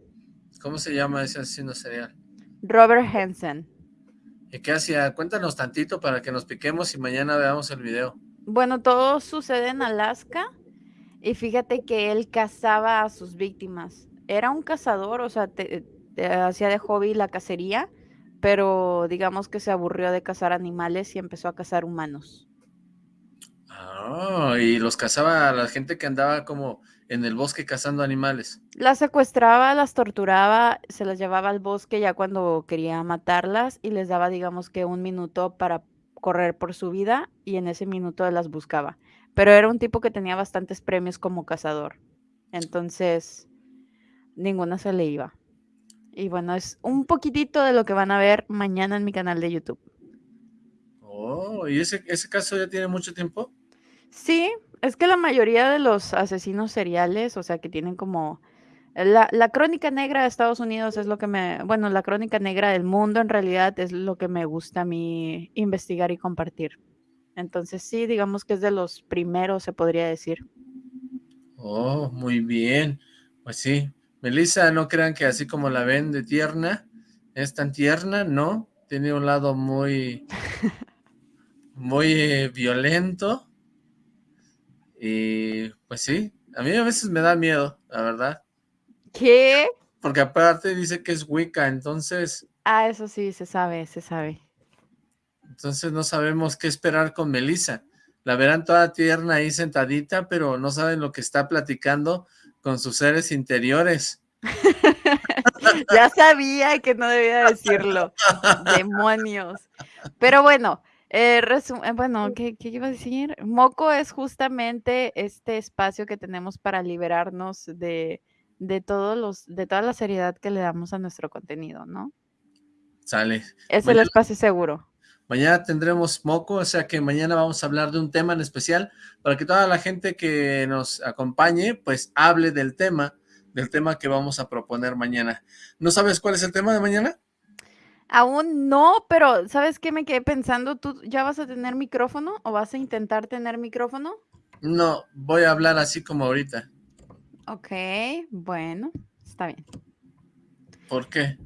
¿Cómo se llama ese asesino serial? Robert Hansen. ¿Y qué hacía? Cuéntanos tantito para que nos piquemos y mañana veamos el video. Bueno, todo sucede en Alaska y fíjate que él cazaba a sus víctimas. Era un cazador, o sea, te- te hacía de hobby la cacería, pero digamos que se aburrió de cazar animales y empezó a cazar humanos. Ah, y los cazaba a la gente que andaba como en el bosque cazando animales. Las secuestraba, las torturaba, se las llevaba al bosque ya cuando quería matarlas y les daba, digamos que un minuto para correr por su vida y en ese minuto las buscaba. Pero era un tipo que tenía bastantes premios como cazador. Entonces, ninguna se le iba. Y bueno, es un poquitito de lo que van a ver mañana en mi canal de YouTube. Oh, ¿y ese, ese caso ya tiene mucho tiempo? Sí, es que la mayoría de los asesinos seriales, o sea, que tienen como... La, la crónica negra de Estados Unidos es lo que me... Bueno, la crónica negra del mundo en realidad es lo que me gusta a mí investigar y compartir. Entonces sí, digamos que es de los primeros, se podría decir. Oh, muy bien. Pues sí. Melissa, no crean que así como la ven de tierna, es tan tierna, ¿no? Tiene un lado muy... (laughs) muy eh, violento. Y pues sí, a mí a veces me da miedo, la verdad. ¿Qué? Porque aparte dice que es Wicca, entonces... Ah, eso sí, se sabe, se sabe. Entonces no sabemos qué esperar con Melissa. La verán toda tierna ahí sentadita, pero no saben lo que está platicando con sus seres interiores. (laughs) ya sabía que no debía decirlo. (laughs) Demonios. Pero bueno, eh, eh, bueno, ¿qué, qué iba a decir? Moco es justamente este espacio que tenemos para liberarnos de, de todos los, de toda la seriedad que le damos a nuestro contenido, ¿no? Sale. Es el Mañana- espacio seguro. Mañana tendremos moco, o sea que mañana vamos a hablar de un tema en especial para que toda la gente que nos acompañe, pues hable del tema, del tema que vamos a proponer mañana. ¿No sabes cuál es el tema de mañana? Aún no, pero ¿sabes qué me quedé pensando? ¿Tú ya vas a tener micrófono o vas a intentar tener micrófono? No, voy a hablar así como ahorita. Ok, bueno, está bien. ¿Por qué?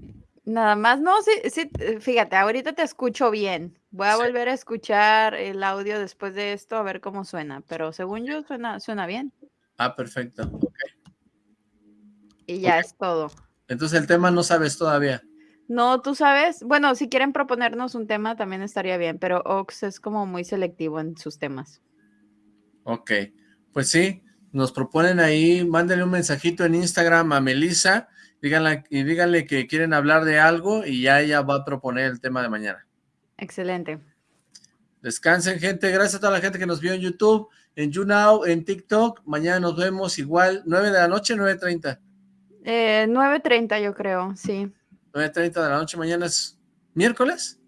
Nada más, no, sí, sí, eh, fíjate, ahorita te escucho bien. Voy a volver a escuchar el audio después de esto a ver cómo suena, pero según yo suena, suena bien. Ah, perfecto. ok. Y ya es todo. Entonces el tema no sabes todavía. No, tú sabes, bueno, si quieren proponernos un tema también estaría bien, pero Ox es como muy selectivo en sus temas. Ok, pues sí, nos proponen ahí, mándenle un mensajito en Instagram a Melissa díganle, y díganle que quieren hablar de algo y ya ella va a proponer el tema de mañana. Excelente. Descansen, gente. Gracias a toda la gente que nos vio en YouTube, en YouNow, en TikTok. Mañana nos vemos igual, 9 de la noche, 9.30. Eh, 9.30 yo creo, sí. 9.30 de la noche, mañana es miércoles.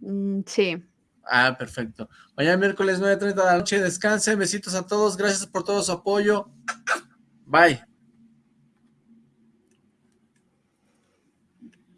Mm, sí. Ah, perfecto. Mañana miércoles 9.30 de la noche, descansen, besitos a todos, gracias por todo su apoyo. Bye.